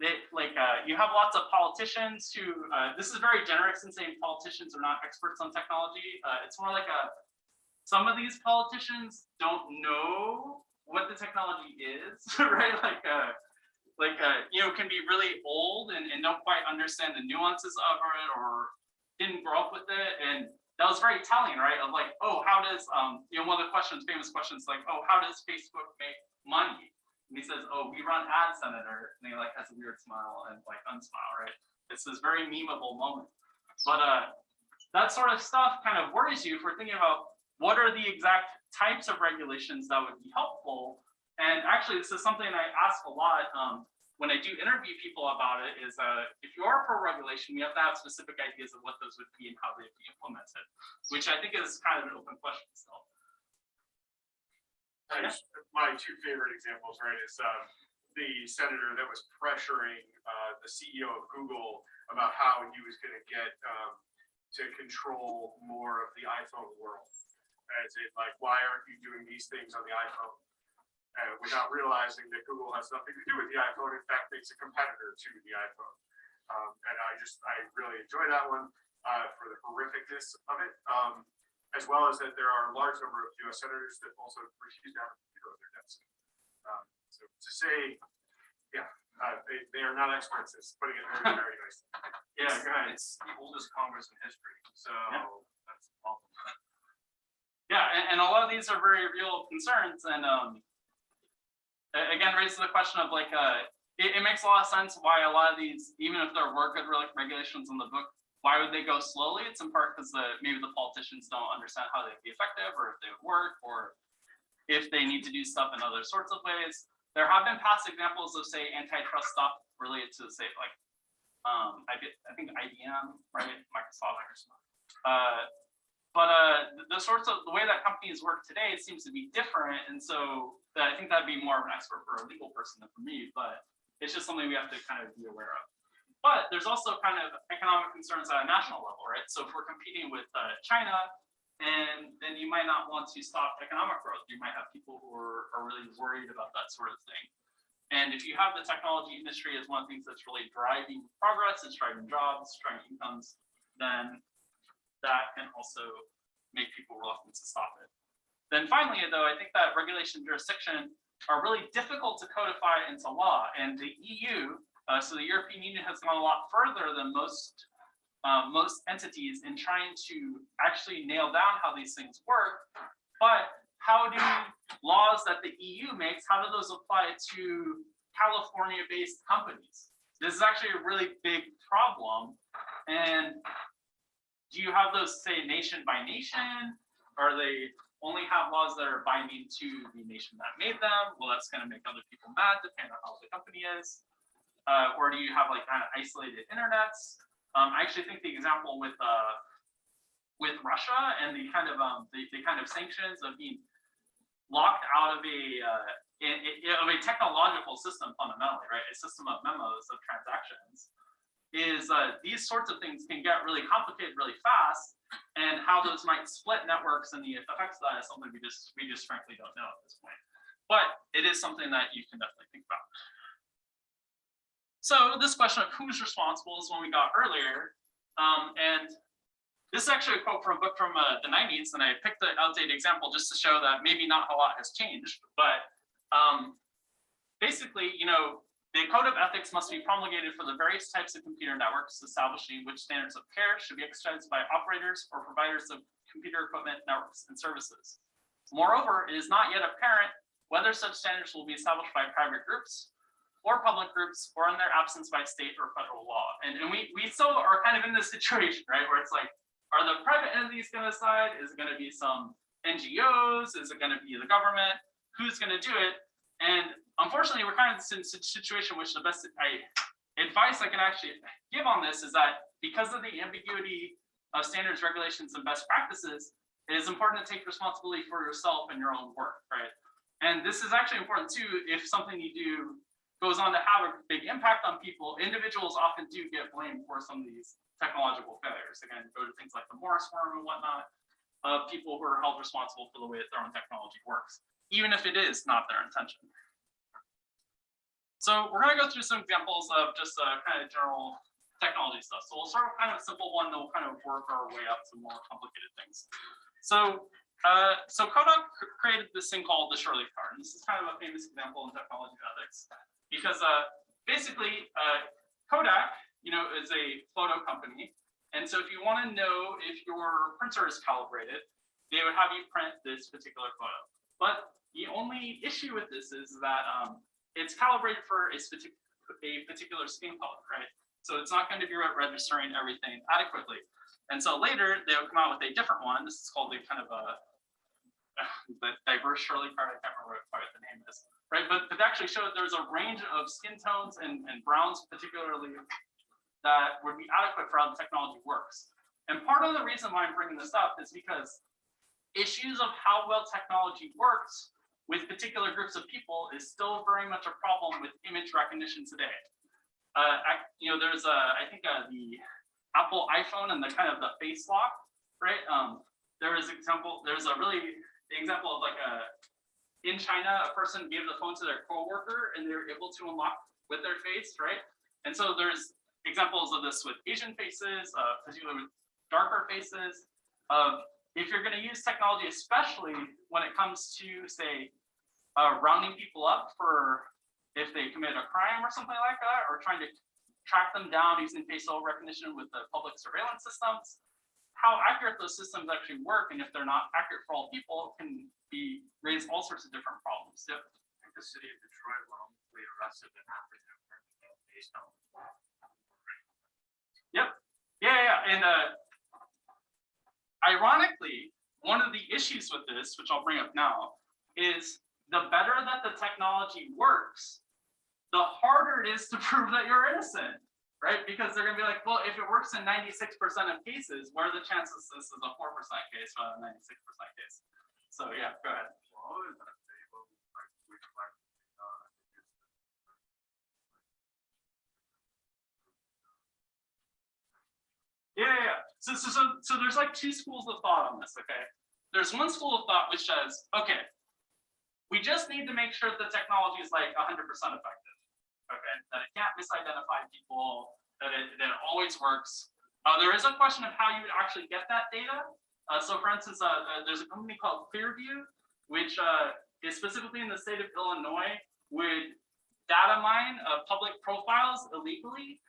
they, like uh, you have lots of politicians who, uh, this is very generous in saying politicians are not experts on technology. Uh, it's more like a, some of these politicians don't know what the technology is, right? Like, uh, like uh, you know, can be really old and, and don't quite understand the nuances of it or didn't grow up with it. And that was very telling, right? Of like, oh, how does, um, you know, one of the questions, famous questions like, oh, how does Facebook make money? And he says, oh, we run ads, Senator. And he like has a weird smile and like unsmile, right? It's this very memeable moment. But uh, that sort of stuff kind of worries you if we're thinking about what are the exact types of regulations that would be helpful. And actually, this is something I ask a lot. Um, when I do interview people about it is, uh, if you are pro regulation, we have to have specific ideas of what those would be and how they'd be implemented, which I think is kind of an open question still. I My two favorite examples, right, is um, the senator that was pressuring uh, the CEO of Google about how he was gonna get um, to control more of the iPhone world. As in, like, why aren't you doing these things on the iPhone? Uh, without realizing that Google has nothing to do with the iPhone, in fact, it's a competitor to the iPhone. Um, And I just, I really enjoy that one uh, for the horrificness of it. Um, as well as that there are a large number of US senators that also refuse to have a computer on their desk. Um, So to say, yeah, uh, they, they are not experts, It's putting it very, very nicely. Yeah, It's- go ahead. It's the oldest Congress in history, so Yeah. that's the problem. Yeah, and, and a lot of these are very real concerns and, um, again, raises the question of like, uh, it, it makes a lot of sense why a lot of these, even if there were good regulations in the book, why would they go slowly? It's in part because the, maybe the politicians don't understand how they'd be effective or if they would work or if they need to do stuff in other sorts of ways. There have been past examples of say antitrust stuff related to say like, um, I I think IBM, right, Microsoft, uh, but uh, the- the sorts of, the way that companies work today seems to be different, and so that- I think that'd be more of an expert for a legal person than for me, but it's just something we have to kind of be aware of. But there's also kind of economic concerns at a national level, right? So if we're competing with uh, China, and then you might not want to stop economic growth. You might have people who are, are really worried about that sort of thing. And if you have the technology industry as one of the things that's really driving progress, it's driving jobs, driving incomes, then that can also make people reluctant to stop it. Then finally, though, I think that regulation jurisdiction are really difficult to codify into law. And the EU, uh, so the European Union has gone a lot further than most uh, most entities in trying to actually nail down how these things work. But how do laws that the EU makes, how do those apply to California-based companies? This is actually a really big problem. And do you have those say nation by nation? Or they only have laws that are binding to the nation that made them? Well, that's gonna make other people mad depending on how the company is. Uh, or do you have like kind of isolated internets? Um, I actually think the example with uh, with Russia and the kind of um, the, the kind of sanctions of being locked out of a uh, in, in- of a technological system fundamentally, right? A system of memos of transactions is uh, these sorts of things can get really complicated really fast, and how those might split networks and the effects of that is something we just we just frankly don't know at this point. But it is something that you can definitely think about. So this question of who's responsible is one we got earlier. Um, and this is actually a quote from a book from uh, the 90s, and I picked the outdated example just to show that maybe not a lot has changed. But um, basically, you know, the code of ethics must be promulgated for the various types of computer networks, establishing which standards of care should be exercised by operators or providers of computer equipment, networks, and services. Moreover, it is not yet apparent whether such standards will be established by private groups or public groups, or in their absence by state or federal law. And, and we, we still are kind of in this situation, right, where it's like, are the private entities gonna decide? Is it gonna be some NGOs? Is it gonna be the government? Who's gonna do it? And unfortunately, we're kind of in a situation which the best I, advice I can actually give on this is that because of the ambiguity of standards, regulations, and best practices, it is important to take responsibility for yourself and your own work, right? And this is actually important too, if something you do goes on to have a big impact on people, individuals often do get blamed for some of these technological failures. Again, go to things like the Morris worm and whatnot, of people who are held responsible for the way that their own technology works, even if it is not their intention. So we're gonna go through some examples of just uh, kind of general technology stuff. So we'll start with kind of a simple one, then we'll kind of work our way up to more complicated things. So uh, so Kodak created this thing called the Shirley card. And this is kind of a famous example in technology ethics because uh, basically uh, Kodak, you know, is a photo company. And so if you want to know if your printer is calibrated, they would have you print this particular photo. But the only issue with this is that um, it's calibrated for a, a particular skin color, right? So it's not going to be registering everything adequately. And so later they will come out with a different one. This is called the kind of a the diverse Shirley card. I can't remember what the name is. Right? But it actually showed there's a range of skin tones and, and browns particularly that would be adequate for how the technology works. And part of the reason why I'm bringing this up is because issues of how well technology works with particular groups of people is still very much a problem with image recognition today. Uh, you know, there's a, I think uh, the Apple iPhone and the kind of the face lock, right? Um, there is example, there's a really the example of like a, in China, a person gave the phone to their coworker and they were able to unlock with their face, right? And so there's examples of this with Asian faces, uh, particularly with darker faces, of if you're going to use technology, especially when it comes to, say, uh, rounding people up for if they commit a crime or something like that, or trying to track them down using facial recognition with the public surveillance systems, how accurate those systems actually work, and if they're not accurate for all people, can be raise all sorts of different problems. Yep. I think the city of Detroit wrongfully arrested an African American based on. Yeah, yeah, yeah, and uh, ironically, one of the issues with this, which I'll bring up now, is the better that the technology works, the harder it is to prove that you're innocent, right? Because they're gonna be like, well, if it works in 96% of cases, what are the chances this is a 4% case rather than 96% case? So yeah, go ahead. Yeah, yeah, yeah. So, so, so, so there's like two schools of thought on this, okay? There's one school of thought which says, okay, we just need to make sure the technology is like 100% effective? That it can't misidentify people, that it, that it always works. Uh, there is a question of how you would actually get that data. Uh, so for instance, uh, uh, there's a company called Clearview, which uh, is specifically in the state of Illinois, would data mine uh, public profiles illegally,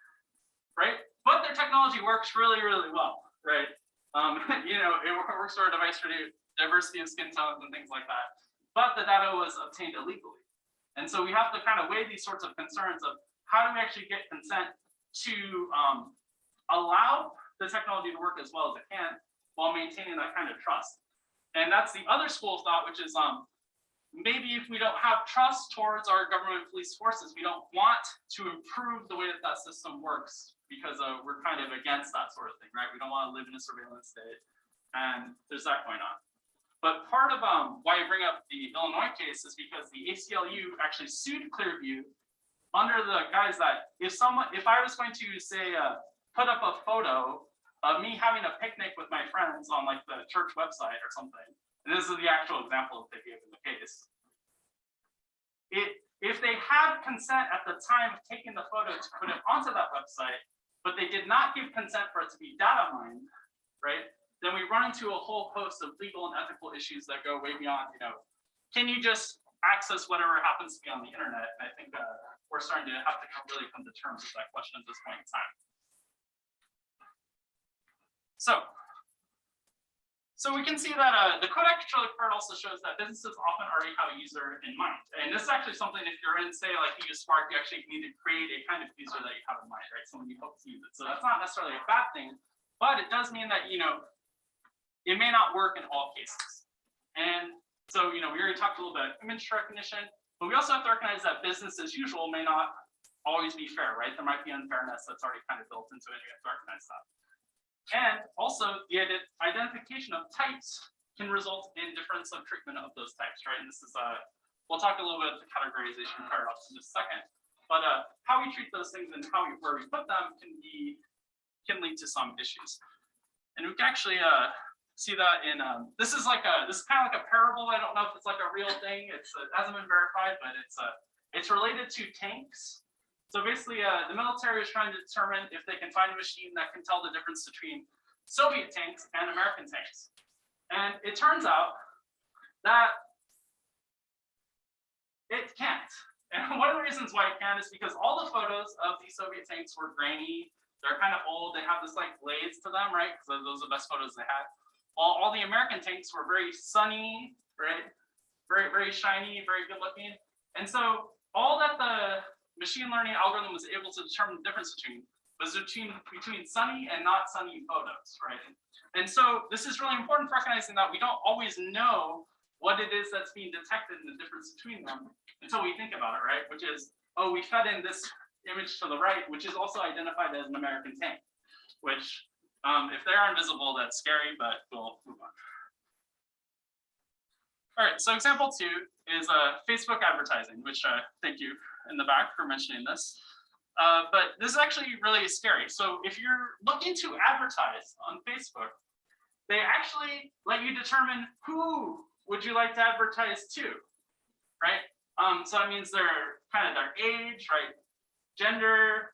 right? But their technology works really, really well, right? Um, you know, it works for a device for diversity of skin tones and things like that. But the data was obtained illegally. And so we have to kind of weigh these sorts of concerns of how do we actually get consent to um, allow the technology to work as well as it can while maintaining that kind of trust. And that's the other school of thought, which is um, maybe if we don't have trust towards our government police forces, we don't want to improve the way that that system works because uh, we're kind of against that sort of thing, right? We don't want to live in a surveillance state, and there's that going on. But part of um, why I bring up the Illinois case is because the ACLU actually sued Clearview under the guise that if someone, if I was going to say, uh, put up a photo of me having a picnic with my friends on like the church website or something, and this is the actual example that they gave in the case. It, if they had consent at the time of taking the photo to put it onto that website, but they did not give consent for it to be data mined, right? Then we run into a whole host of legal and ethical issues that go way beyond, you know, can you just access whatever happens to be on the internet? And I think uh, we're starting to have to really come to terms with that question at this point in time. So, so we can see that uh, the code actually part also shows that businesses often already have a user in mind. And this is actually something if you're in, say, like you use Spark, you actually need to create a kind of user that you have in mind, right? Someone you hope to use it. So that's not necessarily a bad thing, but it does mean that, you know, it may not work in all cases. And so, you know, we already talked a little bit about image recognition, but we also have to recognize that business as usual may not always be fair, right? There might be unfairness that's already kind of built into it. You have to recognize that. And also the ident- identification of types can result in difference of treatment of those types, right? And this is uh, we'll talk a little bit about the categorization paradox in just a second. But uh, how we treat those things and how we, where we put them can be can lead to some issues. And we can actually uh, see that in um, this is like a this is kind of like a parable. I don't know if it's like a real thing. It's uh, it hasn't been verified, but it's uh, it's related to tanks. So basically, uh, the military is trying to determine if they can find a machine that can tell the difference between Soviet tanks and American tanks. And it turns out that it can't. And one of the reasons why it can't is because all the photos of these Soviet tanks were grainy. They're kind of old. They have this like glaze to them, right? Because those are the best photos they had. All, all the American tanks were very sunny, right? Very, very shiny, very good looking. And so all that the machine learning algorithm was able to determine the difference between was between between sunny and not sunny photos, right? And so this is really important for recognizing that we don't always know what it is that's being detected and the difference between them until we think about it, right? Which is, oh, we fed in this image to the right, which is also identified as an American tank, which um, if they're invisible, that's scary, but we'll move on. All right, so example two is uh, Facebook advertising, which uh, thank you in the back for mentioning this. Uh, but this is actually really scary. So if you're looking to advertise on Facebook, they actually let you determine who would you like to advertise to, right? Um, so that means their kind of their age, right? Gender,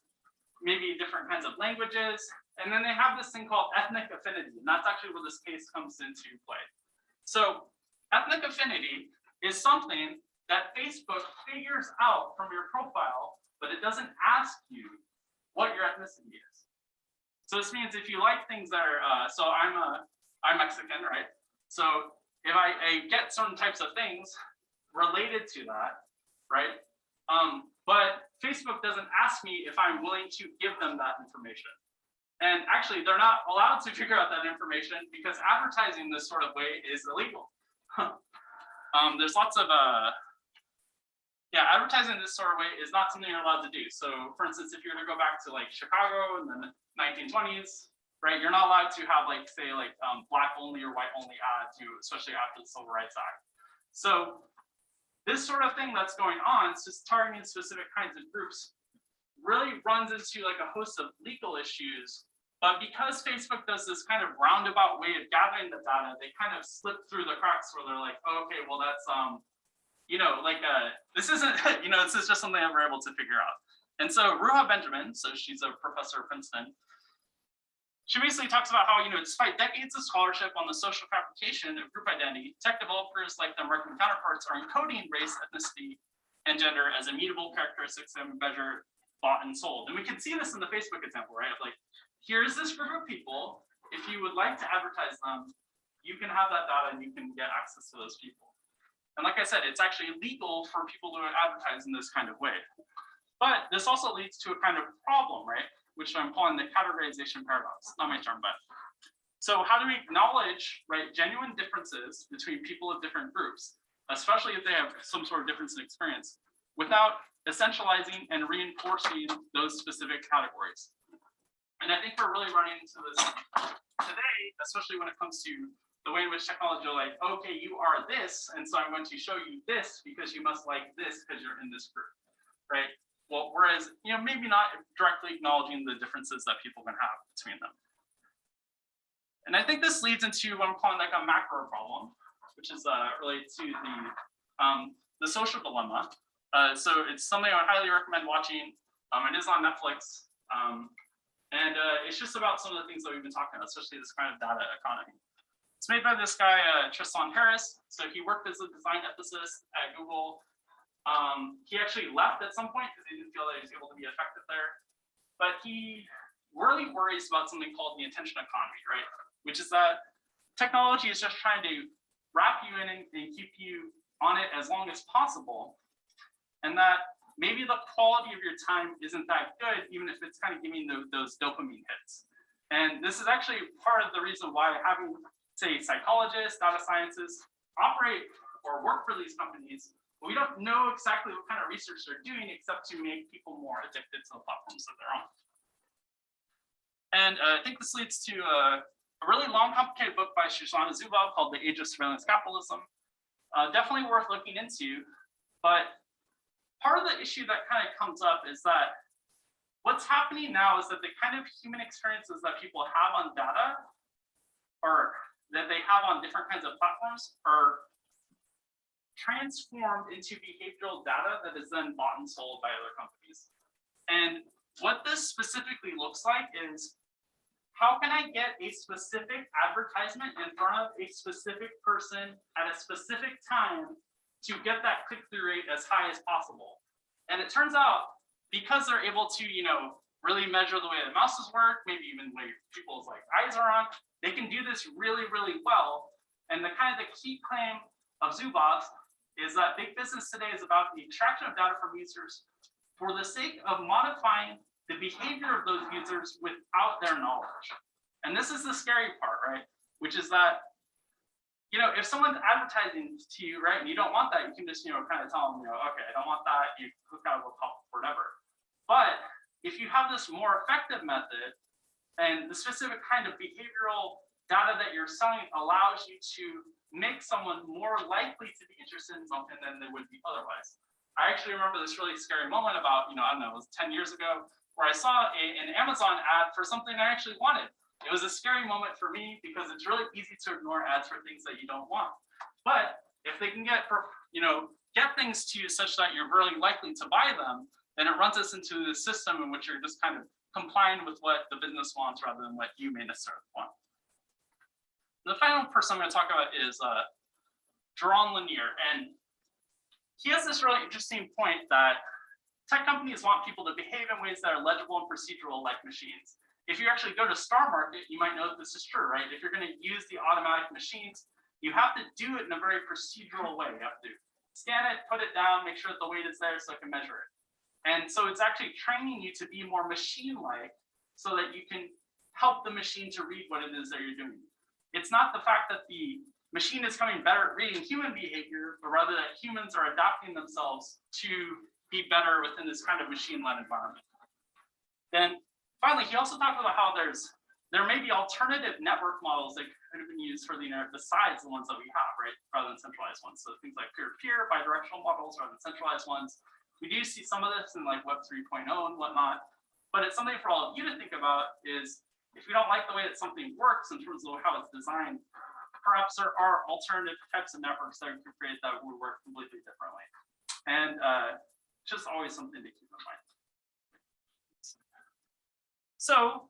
maybe different kinds of languages. And then they have this thing called ethnic affinity. And that's actually where this case comes into play. So ethnic affinity is something that Facebook figures out from your profile, but it doesn't ask you what your ethnicity is. So this means if you like things that are, uh, so I'm a, I'm Mexican, right? So if I, I get certain types of things related to that, right? Um, but Facebook doesn't ask me if I'm willing to give them that information. And actually, they're not allowed to figure out that information because advertising this sort of way is illegal. um, there's lots of, uh, yeah, advertising this sort of way is not something you're allowed to do. So for instance, if you were to go back to like Chicago in the 1920s, right, you're not allowed to have like, say like um, black only or white only ads, you, especially after the Civil Rights Act. So this sort of thing that's going on, it's just targeting specific kinds of groups, really runs into like a host of legal issues. But because Facebook does this kind of roundabout way of gathering the data, they kind of slip through the cracks where they're like, oh, okay, well, that's, um, you know, like, uh, this isn't, you know, this is just something we're able to figure out. And so Ruha Benjamin, so she's a professor at Princeton, she basically talks about how, you know, despite decades of scholarship on the social fabrication of group identity, tech developers like their American counterparts are encoding race, ethnicity, and gender as immutable characteristics that measure bought and sold. And we can see this in the Facebook example, right? Like, here's this group of people. If you would like to advertise them, you can have that data and you can get access to those people. And like I said, it's actually legal for people to advertise in this kind of way. But this also leads to a kind of problem, right? Which I'm calling the categorization paradox. Not my term, but. So how do we acknowledge, right, genuine differences between people of different groups, especially if they have some sort of difference in experience, without essentializing and reinforcing those specific categories? And I think we're really running into this today, especially when it comes to the way in which technology are like, okay, you are this, and so I'm going to show you this because you must like this because you're in this group, right? Well, whereas, you know, maybe not directly acknowledging the differences that people can have between them. And I think this leads into what I'm calling like a macro problem, which is uh, related to the um, the social dilemma. Uh, so it's something I would highly recommend watching. Um, it is on Netflix. Um, and uh, it's just about some of the things that we've been talking about, especially this kind of data economy. It's made by this guy, uh, Tristan Harris. So he worked as a design ethicist at Google. Um, he actually left at some point because he didn't feel that he was able to be effective there. But he really worries about something called the attention economy, right? Which is that technology is just trying to wrap you in and, and keep you on it as long as possible. And that maybe the quality of your time isn't that good, even if it's kind of giving those, those dopamine hits. And this is actually part of the reason why having, say, psychologists, data scientists operate or work for these companies, we don't know exactly what kind of research they're doing except to make people more addicted to the platforms that they're on. And uh, I think this leads to a, a, really long, complicated book by Shoshana Zuboff called The Age of Surveillance Capitalism. Uh, definitely worth looking into, but part of the issue that kind of comes up is that what's happening now is that the kind of human experiences that people have on data or that they have on different kinds of platforms are transformed into behavioral data that is then bought and sold by other companies. And what this specifically looks like is how can I get a specific advertisement in front of a specific person at a specific time to get that click-through rate as high as possible. And it turns out, because they're able to, you know, really measure the way the mouses work, maybe even the way people's like eyes are on, they can do this really, really well. And the kind of the key claim of Zuboff is that big business today is about the extraction of data from users for the sake of modifying the behavior of those users without their knowledge. And this is the scary part, right? Which is that you know, if someone's advertising to you, right, and you don't want that, you can just, you know, kind of tell them, you know, okay, I don't want that, you click out of the top, whatever. But if you have this more effective method and the specific kind of behavioral data that you're selling allows you to make someone more likely to be interested in something than they would be otherwise. I actually remember this really scary moment about, you know, I don't know, it was 10 years ago, where I saw a, an Amazon ad for something I actually wanted. It was a scary moment for me because it's really easy to ignore ads for things that you don't want. But if they can get, you know, get things to you such that you're really likely to buy them, then it runs us into the system in which you're just kind of complying with what the business wants rather than what you may necessarily want. The final person I'm going to talk about is uh, Jaron Lanier, and he has this really interesting point that tech companies want people to behave in ways that are legible and procedural like machines. If you actually go to Star Market, you might know that this is true, right? If you're going to use the automatic machines, you have to do it in a very procedural way. You have to scan it, put it down, make sure that the weight is there so I can measure it. And so it's actually training you to be more machine-like so that you can help the machine to read what it is that you're doing. It's not the fact that the machine is coming better at reading human behavior, but rather that humans are adapting themselves to be better within this kind of machine-led environment. Then finally, he also talked about how there's there may be alternative network models that could have been used for the internet besides the ones that we have, right? Rather than centralized ones. So things like peer-to-peer, bidirectional models rather than centralized ones. We do see some of this in like Web 3.0 and whatnot, but it's something for all of you to think about is if you don't like the way that something works in terms of how it's designed, perhaps there are alternative types of networks that we could create that would work completely differently. And uh, just always something to keep in mind. So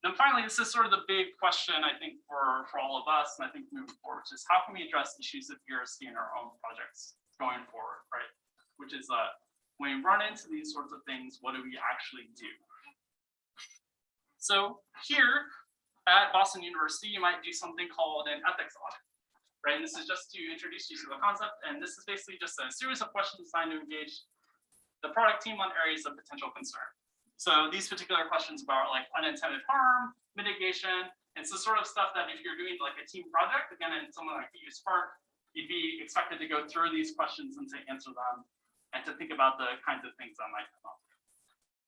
then finally, this is sort of the big question, I think, for, for all of us, and I think moving forward, which is how can we address issues of ERC in our own projects going forward, right? Which is uh, when we run into these sorts of things, what do we actually do? So here at Boston University, you might do something called an ethics audit, right? And this is just to introduce you to the concept, and this is basically just a series of questions designed to engage the product team on areas of potential concern. So these particular questions about like unintended harm, mitigation, it's the sort of stuff that if you're doing like a team project, again, in someone like BU Spark, you'd be expected to go through these questions and to answer them and to think about the kinds of things that might come up.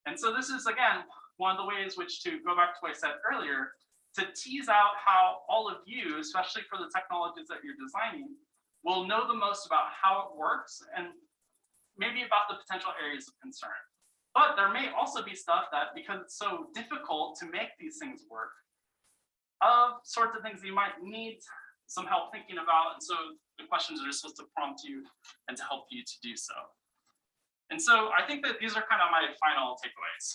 And so this is, again, one of the ways which to go back to what I said earlier, to tease out how all of you, especially for the technologies that you're designing, will know the most about how it works and maybe about the potential areas of concern. But there may also be stuff that, because it's so difficult to make these things work, of sorts of things you might need some help thinking about. And so the questions are supposed to prompt you and to help you to do so. And so I think that these are kind of my final takeaways.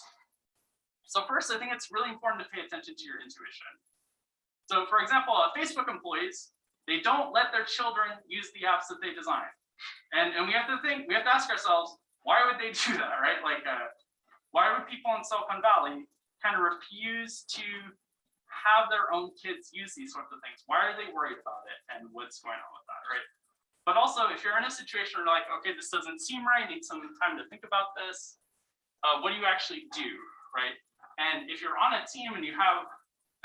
So first, I think it's really important to pay attention to your intuition. So for example, uh, Facebook employees, they don't let their children use the apps that they design. And, and we have to think, we have to ask ourselves, why would they do that, right? Like, uh, why would people in Silicon Valley kind of refuse to have their own kids use these sorts of things? Why are they worried about it and what's going on with that, right? But also, if you're in a situation where like, okay, this doesn't seem right, need some time to think about this, uh, what do you actually do, right? And if you're on a team and you have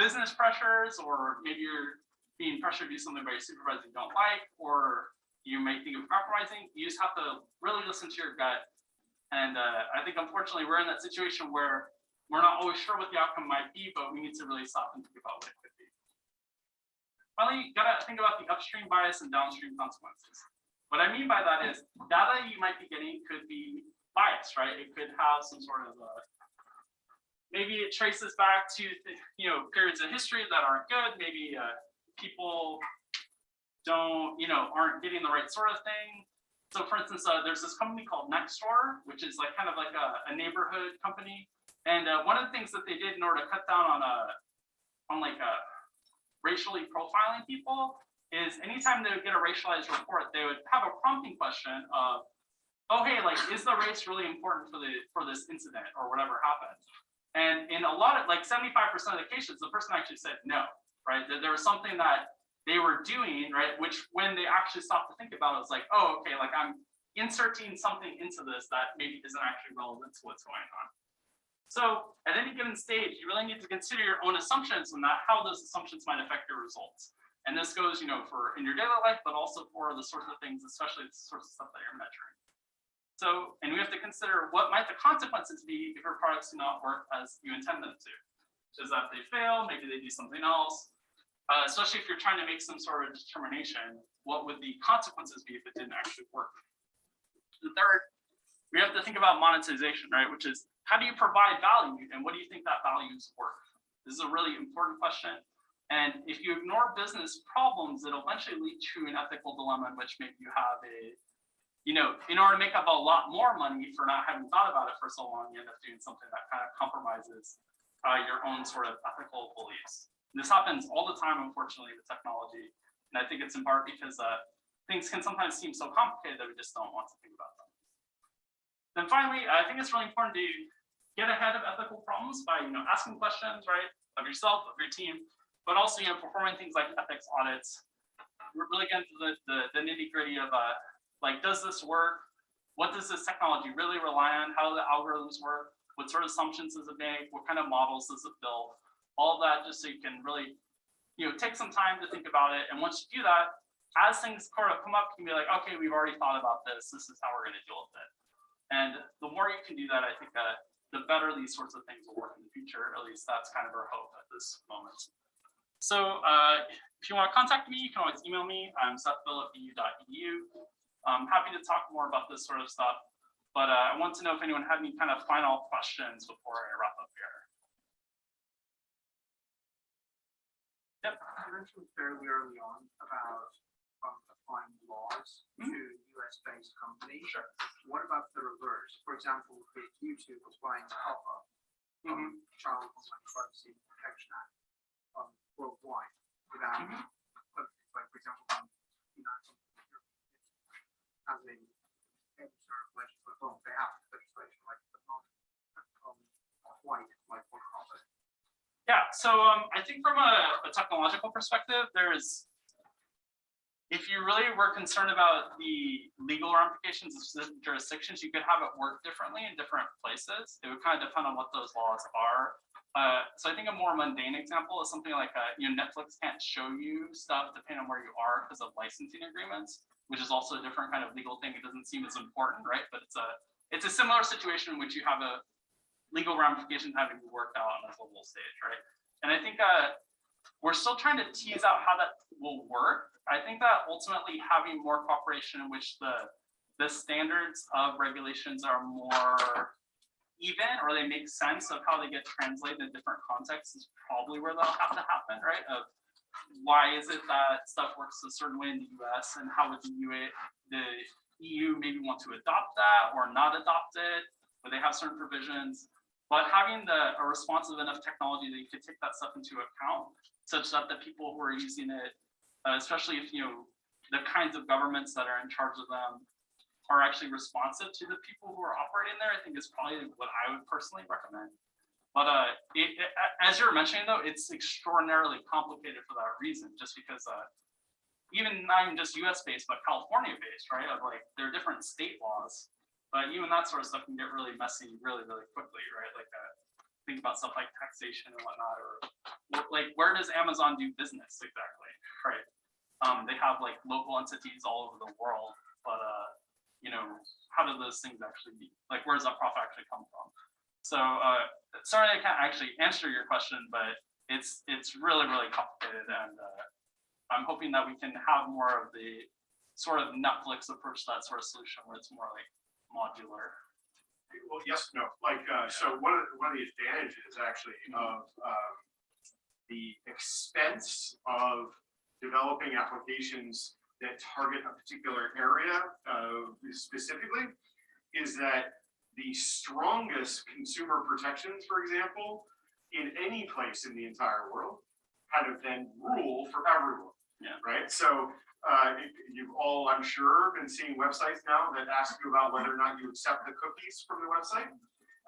business pressures, or maybe you're being pressured to do something by your supervisor you don't like, or you may think of compromising, you just have to really listen to your gut. And uh, I think unfortunately we're in that situation where we're not always sure what the outcome might be, but we need to really stop and think about what it could be. Finally, you gotta think about the upstream bias and downstream consequences. What I mean by that is data you might be getting could be biased, right? It could have some sort of uh, maybe it traces back to you know periods of history that aren't good. Maybe uh, people don't you know aren't getting the right sort of thing. So for instance, uh, there's this company called Nextdoor, which is like kind of like a, a neighborhood company. And uh, one of the things that they did in order to cut down on a on like a racially profiling people is anytime they would get a racialized report, they would have a prompting question of, oh hey, like is the race really important for the for this incident or whatever happened? And in a lot of like 75% of the cases, the person actually said no, right? There was something that they were doing, right? Which when they actually stopped to think about it, was like, oh, okay, like I'm inserting something into this that maybe isn't actually relevant to what's going on. So at any given stage, you really need to consider your own assumptions and how those assumptions might affect your results. And this goes, you know, for in your daily life, but also for the sorts of things, especially the sorts of stuff that you're measuring. So, and we have to consider what might the consequences be if your products do not work as you intend them to. Which is that they fail, maybe they do something else. Uh, especially if you're trying to make some sort of determination, what would the consequences be if it didn't actually work? The third, we have to think about monetization, right? Which is how do you provide value and what do you think that value is worth? This is a really important question. And if you ignore business problems, it'll eventually lead to an ethical dilemma in which maybe you have a, you know, in order to make up a lot more money for not having thought about it for so long, you end up doing something that kind of compromises uh, your own sort of ethical beliefs. This happens all the time, unfortunately, with technology. And I think it's in part because uh, things can sometimes seem so complicated that we just don't want to think about them. Then finally, I think it's really important to get ahead of ethical problems by, you know, asking questions, right, of yourself, of your team, but also, you know, performing things like ethics audits. Really getting to the, the, the nitty gritty of, uh, like, does this work? What does this technology really rely on? How do the algorithms work? What sort of assumptions does it make? What kind of models does it build? All that just so you can really, you know, take some time to think about it. And once you do that, as things sort of come up, you can be like, okay, we've already thought about this. This is how we're going to deal with it. And the more you can do that, I think that the better these sorts of things will work in the future. At least that's kind of our hope at this moment. So uh, if you want to contact me, you can always email me. I'm sethbill@bu.edu. I'm happy to talk more about this sort of stuff. But uh, I want to know if anyone had any kind of final questions before I wrap up here. Mentioned fairly early on about um, applying laws to US-based companies. Sure. What about the reverse? For example, with YouTube applying COPPA, um, Child Online Privacy Protection Act, um, worldwide, without, Mhm. uh, like, for example, um, United as a any sort of legislation, well, they have legislation like the non, um, white, like what COPPA Yeah, so um, I think from a, a technological perspective, there's, if you really were concerned about the legal ramifications of jurisdictions, you could have it work differently in different places. It would kind of depend on what those laws are. Uh, so I think a more mundane example is something like, uh, you know, Netflix can't show you stuff depending on where you are because of licensing agreements, which is also a different kind of legal thing. It doesn't seem as important, right? But it's a, it's a similar situation in which you have a legal ramifications having to be worked out on a global stage, right? And I think uh, we're still trying to tease out how that will work. I think that ultimately having more cooperation in which the the standards of regulations are more even or they make sense of how they get translated in different contexts is probably where that'll have to happen, right? Of why is it that stuff works a certain way in the US and how would the UE, the EU maybe want to adopt that or not adopt it? Where they have certain provisions, but having the a responsive enough technology that you could take that stuff into account such that the people who are using it, uh, especially if you know the kinds of governments that are in charge of them are actually responsive to the people who are operating there, I think is probably what I would personally recommend. But uh, it, it, as you're mentioning though, it's extraordinarily complicated for that reason, just because uh, even not even just US based, but California based, right? Of like there are different state laws, but even that sort of stuff can get really messy really, really quickly, right? Like uh, think about stuff like taxation and whatnot, or like where does Amazon do business exactly, right? Um, they have like local entities all over the world, but uh, you know, how do those things actually be? Like, where does that profit actually come from? So, uh, sorry, I can't actually answer your question, but it's it's really really complicated, and uh, I'm hoping that we can have more of the sort of Netflix approach to that sort of solution where it's more like modular. Well, yes, no, like, uh, so one of, the- one of the advantages actually of, um, the expense of developing applications that target a particular area, uh, specifically, is that the strongest consumer protections, for example, in any place in the entire world, kind of then rule for everyone. Yeah. Right, so, uh, you've all, I'm sure, been seeing websites now that ask you about whether or not you accept the cookies from the website.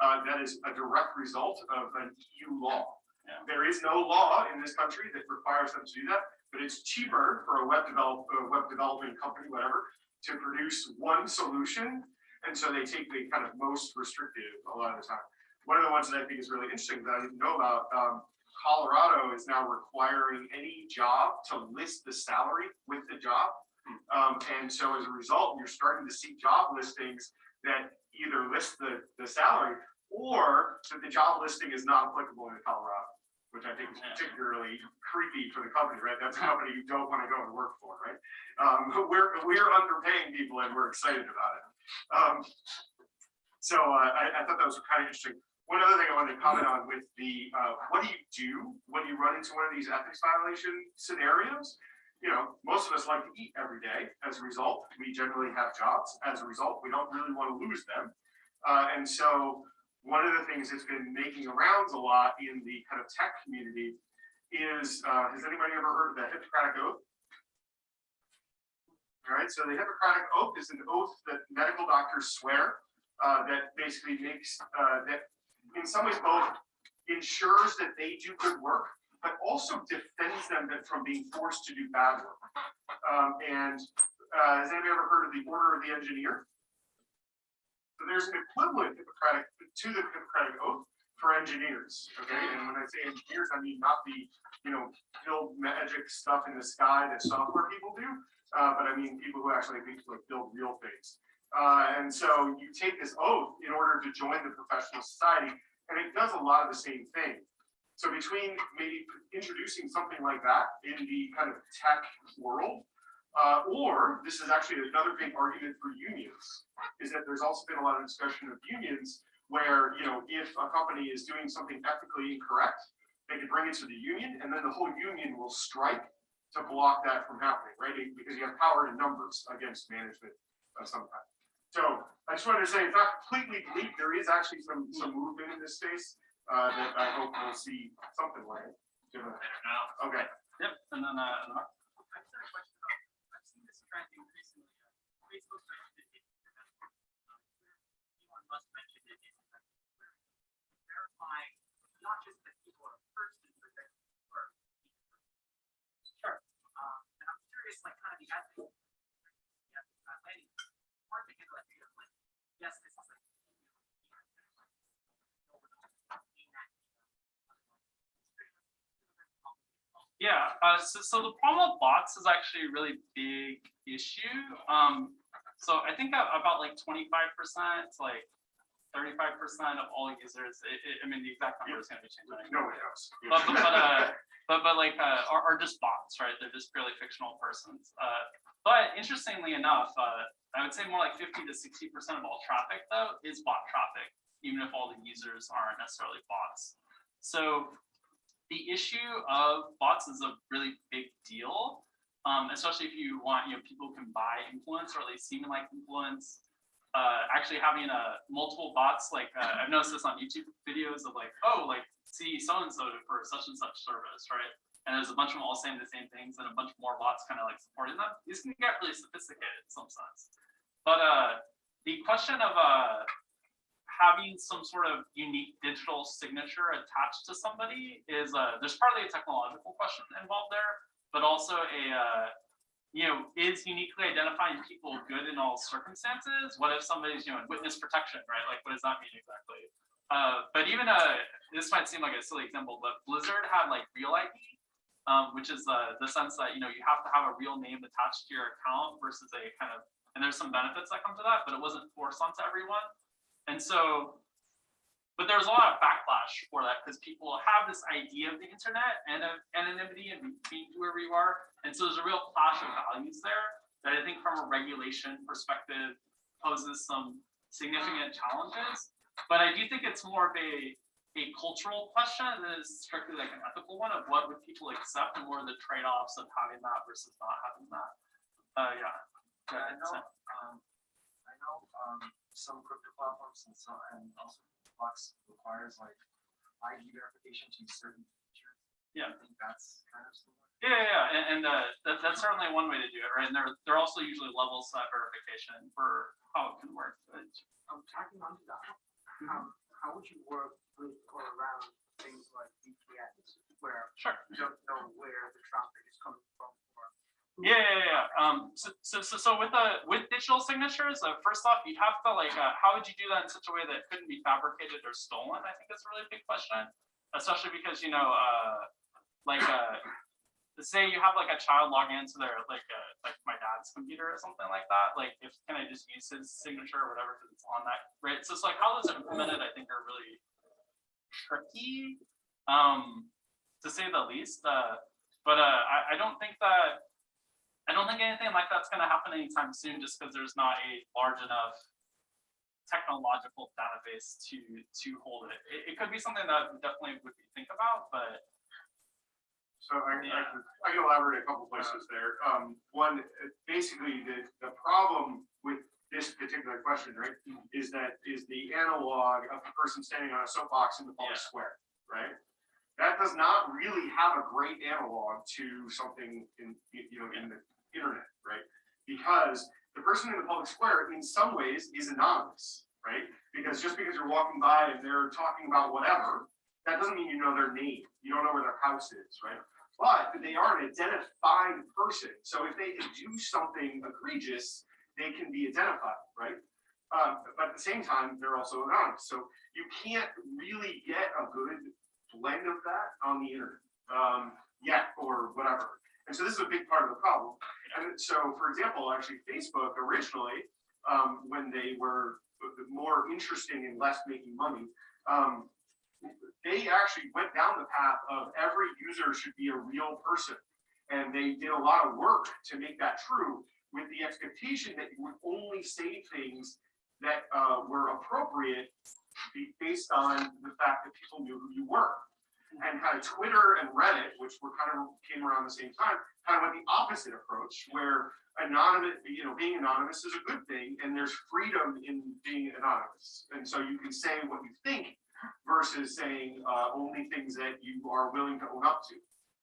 Uh, that is a direct result of an EU law. Yeah. There is no law in this country that requires them to do that, but it's cheaper for a web develop, a web development company, whatever, to produce one solution. And so they take the kind of most restrictive a lot of the time. One of the ones that I think is really interesting that I didn't know about, um, Colorado is now requiring any job to list the salary with the job. Um, and so as a result, you're starting to see job listings that either list the, the salary or that the job listing is not applicable in Colorado, which I think is particularly creepy for the company, right? That's a company you don't want to go and work for, right? Um, we're, we're underpaying people and we're excited about it. Um, so uh, I, I thought that was kind of interesting. One other thing I wanted to comment on with the, uh, what do you do when you run into one of these ethics violation scenarios? You know, most of us like to eat every day. As a result, we generally have jobs. As a result, we don't really want to lose them. Uh, and so one of the things that's been making rounds a lot in the kind of tech community is, uh, has anybody ever heard of the Hippocratic Oath? All right, so the Hippocratic Oath is an oath that medical doctors swear uh, that basically makes, uh, that in some ways both ensures that they do good work, but also defends them from being forced to do bad work. Um, and uh, has anybody ever heard of the Order of the Engineer? So there's an equivalent Hippocratic to the Hippocratic Oath for engineers. Okay, and when I say engineers, I mean not the you know build magic stuff in the sky that software people do, uh, but I mean people who actually like build real things. Uh, and so you take this oath in order to join the professional society, and it does a lot of the same thing. So between maybe introducing something like that in the kind of tech world, uh, or this is actually another big argument for unions, is that there's also been a lot of discussion of unions where, you know, if a company is doing something ethically incorrect, they can bring it to the union and then the whole union will strike to block that from happening, right? Because you have power in numbers against management of some kind. So I just wanted to say it's not completely bleak. There is actually some, some movement in this space uh, that I hope we'll see something like. Given- Okay, Yep, and then, uh, I've got a question about, I've seen this trend increasingly, uh, Facebook started to hit, Elon Musk mentioned it, is that verifying not just that people are a person, but that people are. Sure. Um, and I'm curious, like, kind of the ethics. the ethics of letting- hard to get like, you know, like, yes, this is like. Yeah, uh, so, so the problem of bots is actually a really big issue. Um, so I think about like twenty-five percent to like thirty-five percent of all users, it, it, I mean, the exact number is gonna be changing. no one knows. But, but, but, uh, but, but like, uh, are, are just bots, right? They're just purely fictional persons. Uh, but interestingly enough, uh, I would say more like fifty to sixty percent of all traffic though is bot traffic, even if all the users aren't necessarily bots. So the issue of bots is a really big deal, um, especially if you want, you know, people can buy influence or at least seem like influence. Uh, actually having a multiple bots, like uh, I've noticed this on YouTube videos of like, oh, like see so and so for such and such service, right? And there's a bunch of them all saying the same things, and a bunch more bots kind of like supporting them. These can get really sophisticated in some sense. But uh, the question of uh, having some sort of unique digital signature attached to somebody is uh, there's partly a technological question involved there, but also a uh, you know is uniquely identifying people good in all circumstances. What if somebody's you know in witness protection, right? Like what does that mean exactly? Uh, but even uh, this might seem like a silly example, but Blizzard had like Real ID, um, which is uh, the sense that you know you have to have a real name attached to your account versus a kind of and there's some benefits that come to that, but it wasn't forced onto everyone. And so, but there's a lot of backlash for that because people have this idea of the internet and of anonymity and being whoever you are. And so there's a real clash of values there that I think from a regulation perspective poses some significant challenges. But I do think it's more of a, a cultural question than it is strictly like an ethical one of what would people accept and what are the trade-offs of having that versus not having that. Uh, yeah. Yeah, I know, um, I know, um, some crypto platforms and so, and also Flux requires like ID verification to use certain features. Yeah. I think that's kind of similar. Yeah, yeah, yeah, and, and uh, that, that's certainly one way to do it, right? And there, there are also usually levels of verification for how it can work. But Um, tagging onto that, um, how would you work with or around things like VPNs where sure. you don't know where the traffic is coming from Yeah, yeah, yeah. Um, so, so, so, with the with digital signatures, uh, first off, you'd have to like, uh, how would you do that in such a way that it couldn't be fabricated or stolen? I think that's a really big question. especially because, you know, uh, like, uh, say you have like a child log into their, like, uh, like my dad's computer or something like that, like, if, can I just use his signature or whatever, because it's on that, right? So it's like, how those are implemented, I think are really tricky, um, to say the least, uh, but, uh, I, I don't think that, I don't think anything like that's gonna happen anytime soon, just because there's not a large enough technological database to, to hold it. It, it could be something that definitely would be think about, but So I, I Yeah. can, I can elaborate a couple places there. Um, one, uh, basically, the, the problem with this particular question, right, is that, is the analog of the person standing on a soapbox in the public Yeah. square, right? That does not really have a great analog to something in, you know, in the internet, right? Because the person in the public square, in some ways, is anonymous, right? Because just because you're walking by and they're talking about whatever, that doesn't mean you know their name. You don't know where their house is, right? But they are an identified person. So if they do something egregious, they can be identified, right? Um, but at the same time, they're also anonymous. So you can't really get a good blend of that on the internet um, yet or whatever. And so this is a big part of the problem. And so, for example, actually, Facebook originally, um, when they were more interesting and less making money, um, they actually went down the path of every user should be a real person. And they did a lot of work to make that true with the expectation that you would only say things that uh, were appropriate based on the fact that people knew who you were. And kind of Twitter and Reddit, which were kind of came around the same time, kind of went the opposite approach, where anonymous, you know, being anonymous is a good thing, and there's freedom in being anonymous. And so you can say what you think versus saying uh, only things that you are willing to own up to,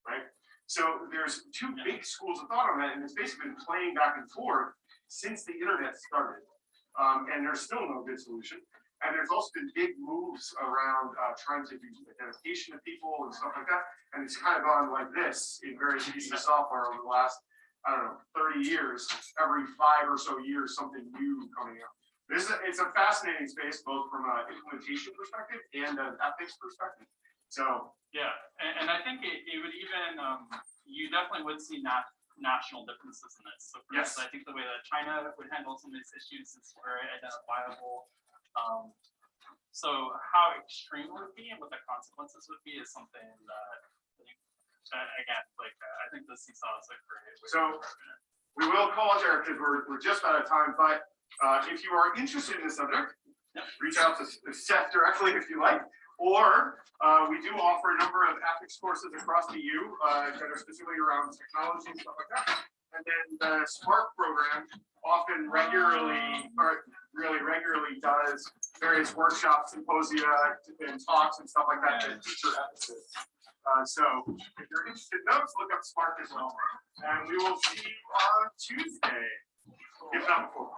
right? So there's two big schools of thought on that, and it's basically been playing back and forth since the internet started. Um, and there's still no good solution. And there's also been big moves around uh, trying to do identification of people and stuff like that. And it's kind of gone like this in various pieces of software over the last, I don't know, 30 years. Every five or so years, something new coming out. This is, it's a fascinating space, both from an implementation perspective and an ethics perspective. So, yeah, and, and I think it, it would even, um, you definitely would see nat- national differences in this. So for Yes. instance, I think the way that China would handle some of these issues is very identifiable. Um, so how extreme it would be and what the consequences would be is something that, I think, uh, again, like, uh, I think the seesaw is a great. way So- we will call it there because we're, we're just out of time, but uh, if you are interested in the subject, reach out to Seth directly if you like. Or uh, we do offer a number of ethics courses across the U uh, that are specifically around technology and stuff like that. And then the Spark program often regularly, or really regularly does various workshops, symposia, and talks and stuff like that that teacher ethicists. Uh, so if you're interested in those, look up Spark as well. And we will see you on Tuesday, if not before.